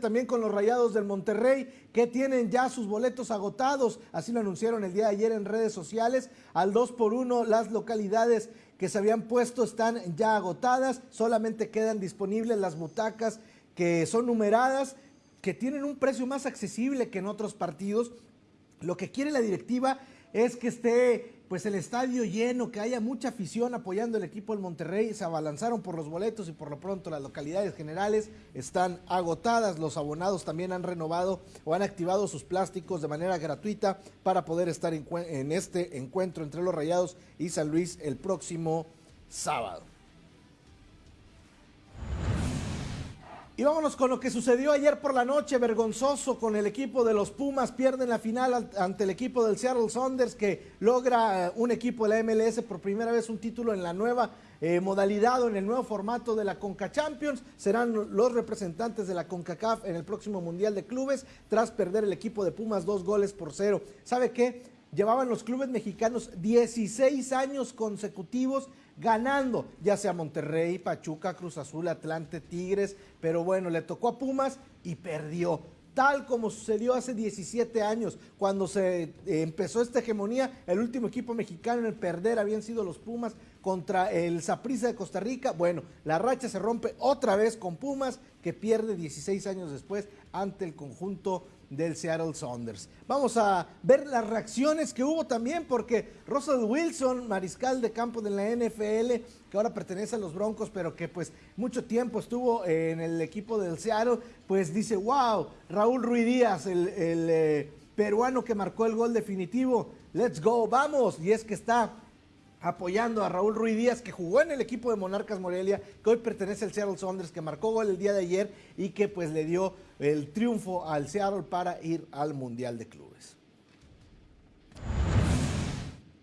También con los Rayados del Monterrey, que tienen ya sus boletos agotados, así lo anunciaron el día de ayer en redes sociales, al 2 por 1 las localidades que se habían puesto están ya agotadas, solamente quedan disponibles las butacas que son numeradas, que tienen un precio más accesible que en otros partidos. Lo que quiere la directiva es que esté pues el estadio lleno, que haya mucha afición apoyando el equipo del Monterrey. Se abalanzaron por los boletos y por lo pronto las localidades generales están agotadas. Los abonados también han renovado o han activado sus plásticos de manera gratuita para poder estar en, en este encuentro entre los Rayados y San Luis el próximo sábado. Y vámonos con lo que sucedió ayer por la noche, vergonzoso con el equipo de los Pumas, pierden la final al- ante el equipo del Seattle Saunders que logra eh, un equipo de la MLS por primera vez un título en la nueva eh, modalidad o en el nuevo formato de la Conca Champions. Serán los representantes de la CONCACAF en el próximo Mundial de Clubes tras perder el equipo de Pumas dos goles por cero. ¿Sabe qué? Llevaban los clubes mexicanos 16 años consecutivos ganando, ya sea Monterrey, Pachuca, Cruz Azul, Atlante, Tigres, pero bueno, le tocó a Pumas y perdió. Tal como sucedió hace 17 años, cuando se eh, empezó esta hegemonía, el último equipo mexicano en perder habían sido los Pumas contra el Saprissa de Costa Rica. Bueno, la racha se rompe otra vez con Pumas, que pierde 16 años después ante el conjunto del Seattle Saunders. Vamos a ver las reacciones que hubo también porque Russell Wilson, mariscal de campo de la NFL, que ahora pertenece a los Broncos, pero que pues mucho tiempo estuvo en el equipo del Seattle, pues dice, wow, Raúl Ruiz Díaz, el, el, eh, peruano que marcó el gol definitivo, let's go, vamos, y es que está apoyando a Raúl Ruiz Díaz, que jugó en el equipo de Monarcas Morelia, que hoy pertenece al Seattle Saunders, que marcó gol el día de ayer y que pues le dio el triunfo al Seattle para ir al Mundial de Clubes.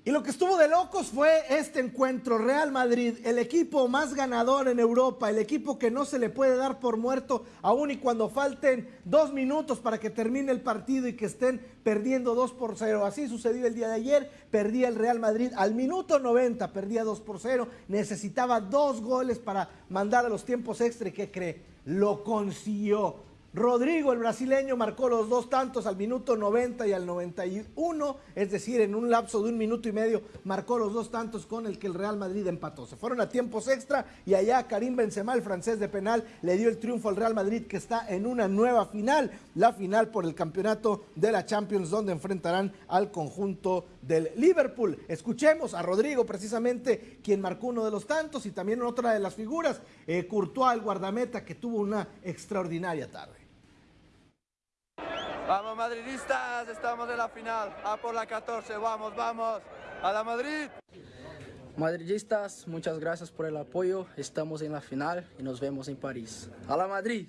Y lo que estuvo de locos fue este encuentro. Real Madrid, el equipo más ganador en Europa, el equipo que no se le puede dar por muerto, aun y cuando falten dos minutos para que termine el partido y que estén perdiendo 2 por 0. Así sucedió el día de ayer. Perdía el Real Madrid al minuto 90, perdía 2 por 0. Necesitaba dos goles para mandar a los tiempos extra. ¿Y qué cree? Lo consiguió. Rodrigo, el brasileño, marcó los dos tantos al minuto 90 y al 91, es decir, en un lapso de un minuto y medio, marcó los dos tantos con el que el Real Madrid empató. Se fueron a tiempos extra y allá Karim Benzema, el francés de penal, le dio el triunfo al Real Madrid que está en una nueva final, la final por el campeonato de la Champions, donde enfrentarán al conjunto del Liverpool. Escuchemos a Rodrigo, precisamente, quien marcó uno de los tantos y también otra de las figuras, eh, Courtois, el guardameta, que tuvo una extraordinaria tarde. Vamos madridistas, estamos en la final. A por la 14, vamos, vamos. A la Madrid. Madridistas, muchas gracias por el apoyo. Estamos en la final y nos vemos en París. A la Madrid.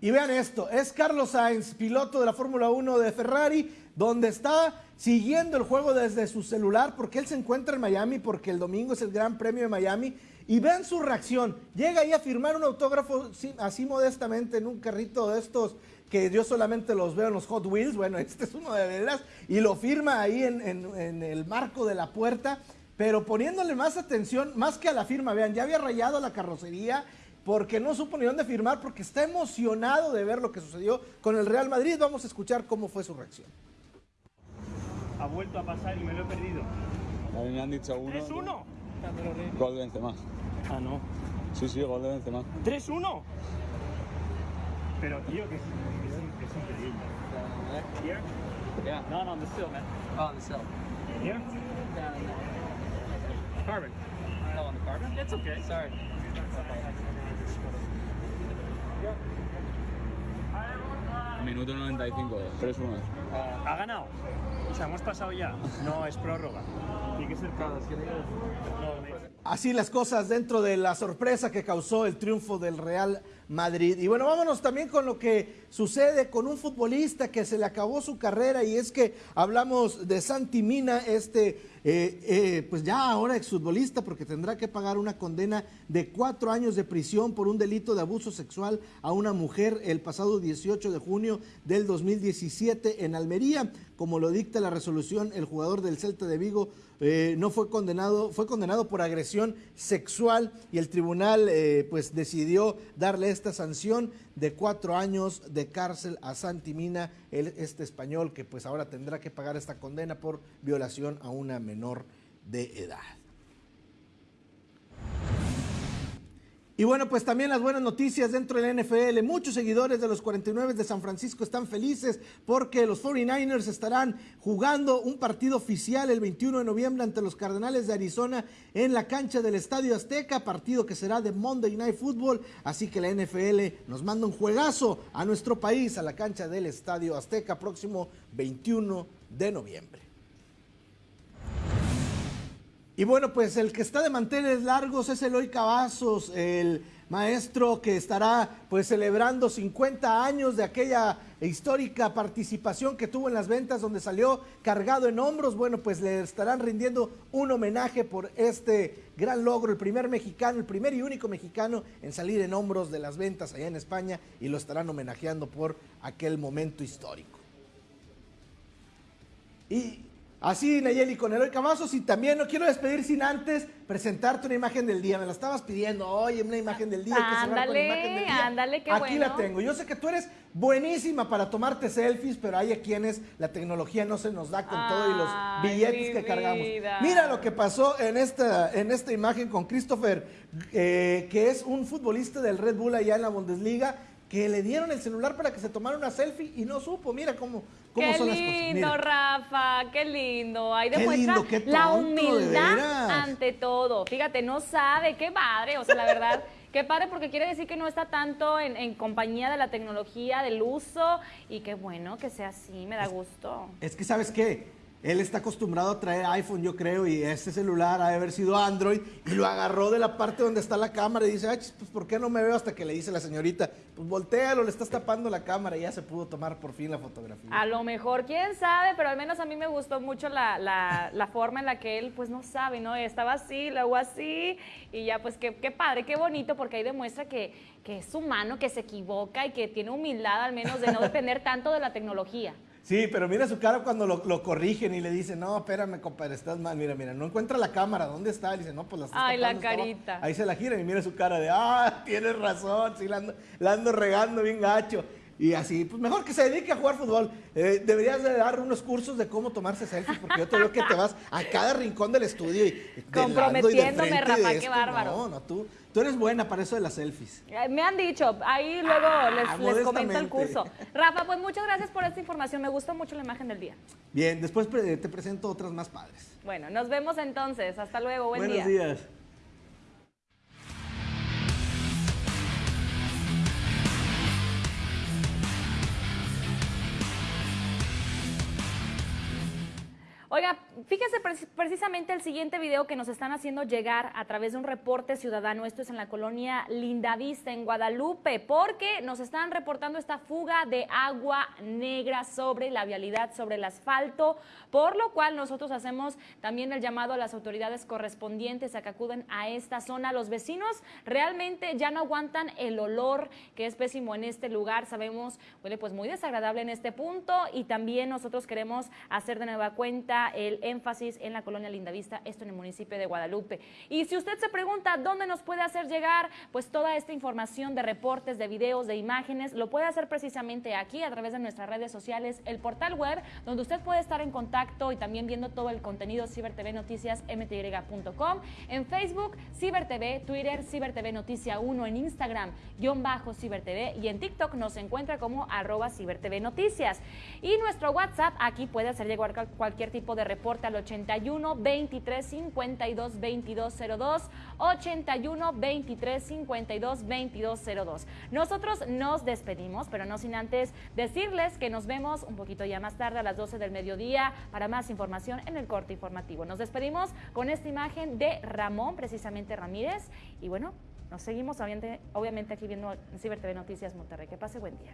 Y vean esto, es Carlos Sainz, piloto de la Fórmula 1 de Ferrari, donde está siguiendo el juego desde su celular porque él se encuentra en Miami porque el domingo es el Gran Premio de Miami. Y vean su reacción, llega ahí a firmar un autógrafo así modestamente en un carrito de estos que yo solamente los veo en los Hot Wheels, bueno, este es uno de veras, y lo firma ahí en, en, en, el marco de la puerta, pero poniéndole más atención, más que a la firma, vean, ya había rayado la carrocería, porque no supo ni dónde firmar, porque está emocionado de ver lo que sucedió con el Real Madrid. Vamos a escuchar cómo fue su reacción. Ha vuelto a pasar y me lo he perdido. A mí me han dicho uno. ¿3-1? Gol de Benzema. Ah, no. Sí, sí, gol de Benzema. ¿3-1? Pero, tío, que es, es, es increíble. Here? Yeah. No, no, on the sill, man. Oh, the cell. Here? Carbon. No, on the carbon? It's okay. Sorry. Minuto 95, 3-1. ¿Ha ganado? O sea, hemos pasado ya. No, es prórroga. Tiene que ser prórroga. Así las cosas dentro de la sorpresa que causó el triunfo del Real Madrid. Y bueno, vámonos también con lo que sucede con un futbolista que se le acabó su carrera y es que hablamos de Santi Mina, este eh, eh, pues ya ahora exfutbolista porque tendrá que pagar una condena de cuatro años de prisión por un delito de abuso sexual a una mujer el pasado 18 de junio del 2017 en Almería. Como lo dicta la resolución, el jugador del Celta de Vigo eh, no fue condenado, fue condenado por agresión sexual y el tribunal pues decidió darle esta sanción de cuatro años de cárcel a Santi Mina, el, este español que pues ahora tendrá que pagar esta condena por violación a una menor de edad. Y bueno, pues también las buenas noticias dentro del NFL. Muchos seguidores de los 49 de San Francisco están felices porque los 49ers estarán jugando un partido oficial el 21 de noviembre ante los Cardenales de Arizona en la cancha del Estadio Azteca, partido que será de Monday Night Football. Así que la NFL nos manda un juegazo a nuestro país, a la cancha del Estadio Azteca, próximo 21 de noviembre. Y bueno, pues el que está de manteles largos es Eloy Cavazos, el maestro que estará pues celebrando 50 años de aquella histórica participación que tuvo en las ventas donde salió cargado en hombros. Bueno, pues le estarán rindiendo un homenaje por este gran logro, el primer mexicano, el primer y único mexicano en salir en hombros de las ventas allá en España y lo estarán homenajeando por aquel momento histórico. Y Así, Nayeli, con Eloy Cavazos. Y también no quiero despedir sin antes presentarte una imagen del día. Me la estabas pidiendo. Oye, una imagen del día. hay que cerrar con la imagen del día. ándale, qué Aquí la tengo. Yo sé que tú eres buenísima para tomarte selfies, pero hay a quienes la tecnología no se nos da con todo y los billetes que cargamos. Mira lo que pasó en esta, en esta imagen con Christopher, eh, que es un futbolista del Red Bull allá en la Bundesliga que le dieron el celular para que se tomara una selfie y no supo. Mira cómo, cómo Qué son las cosas. lindo, Mira. Rafa, qué lindo. Ahí Qué demuestra lindo, qué la humildad ante todo. Fíjate, no sabe, qué padre, o sea, la verdad, qué padre porque quiere decir que no está tanto en, en compañía de la tecnología, del uso, y qué bueno que sea así, me da gusto. Es que, ¿sabes qué? Él está acostumbrado a traer iPhone, yo creo, y este celular ha de haber sido Android, y lo agarró de la parte donde está la cámara y dice, ay, chis, pues ¿por qué no me veo? Hasta que le dice la señorita, pues voltealo, le estás tapando la cámara y ya se pudo tomar por fin la fotografía. A lo mejor, quién sabe, pero al menos a mí me gustó mucho la, la- la forma en la que él, pues no sabe, ¿no? Estaba así, luego así, y ya, pues qué, qué padre, qué bonito, porque ahí demuestra que, que es humano, que se equivoca y que tiene humildad al menos de no depender tanto de la tecnología. Sí, pero mira su cara cuando lo, lo corrigen y le dicen, no, espérame, compadre, estás mal, mira, mira, no encuentra la cámara, ¿dónde está? Le dice, no, pues la estás Ay, la tapando, está abajo". carita. Ahí se la gira y mira su cara de, ah, tienes razón, sí, la ando, la ando regando bien gacho. Y así, pues mejor que se dedique a jugar fútbol. Eh, deberías de dar unos cursos de cómo tomarse selfies, porque yo te veo que te vas a cada rincón del estudio y de lado y de Comprometiéndome, Rafa, qué bárbaro. No, no, tú, tú eres buena para eso de las selfies. Eh, Me han dicho, ahí luego les, les comento el curso. Rafa, pues muchas gracias por esta información, me gustó mucho la imagen del día. Bien, después te presento otras más padres. Bueno, nos vemos entonces, hasta luego, buen Buenos día. días. Oiga, fíjese preci- precisamente el siguiente video que nos están haciendo llegar a través de un reporte ciudadano. Esto es en la colonia Lindavista, en Guadalupe, porque nos están reportando esta fuga de agua negra sobre la vialidad, sobre el asfalto, por lo cual nosotros hacemos también el llamado a las autoridades correspondientes a que acuden a esta zona. Los vecinos realmente ya no aguantan el olor que es pésimo en este lugar. Sabemos, huele pues muy desagradable en este punto y también nosotros queremos hacer de nueva cuenta el énfasis en la colonia Lindavista, esto en el municipio de Guadalupe. Y si usted se pregunta dónde nos puede hacer llegar pues toda esta información de reportes, de videos, de imágenes, lo puede hacer precisamente aquí a través de nuestras redes sociales, el portal web, donde usted puede estar en contacto y también viendo todo el contenido Ciber TV Noticias en Facebook, Ciber TV, Twitter, Ciber TV Noticia 1, en Instagram, guion bajo Ciber TV y en TikTok nos encuentra como arroba Ciber TV Noticias. Y nuestro WhatsApp, aquí puede hacer llegar cual- cualquier tipo de reporte al 81 23 52 22 02, 81 23 52 22 02. Nosotros nos despedimos, pero no sin antes decirles que nos vemos un poquito ya más tarde a las 12 del mediodía para más información en el corte informativo. Nos despedimos con esta imagen de Ramón, precisamente Ramírez, y bueno, nos seguimos obviamente, obviamente aquí viendo Ciber TV Noticias Monterrey. Que pase buen día.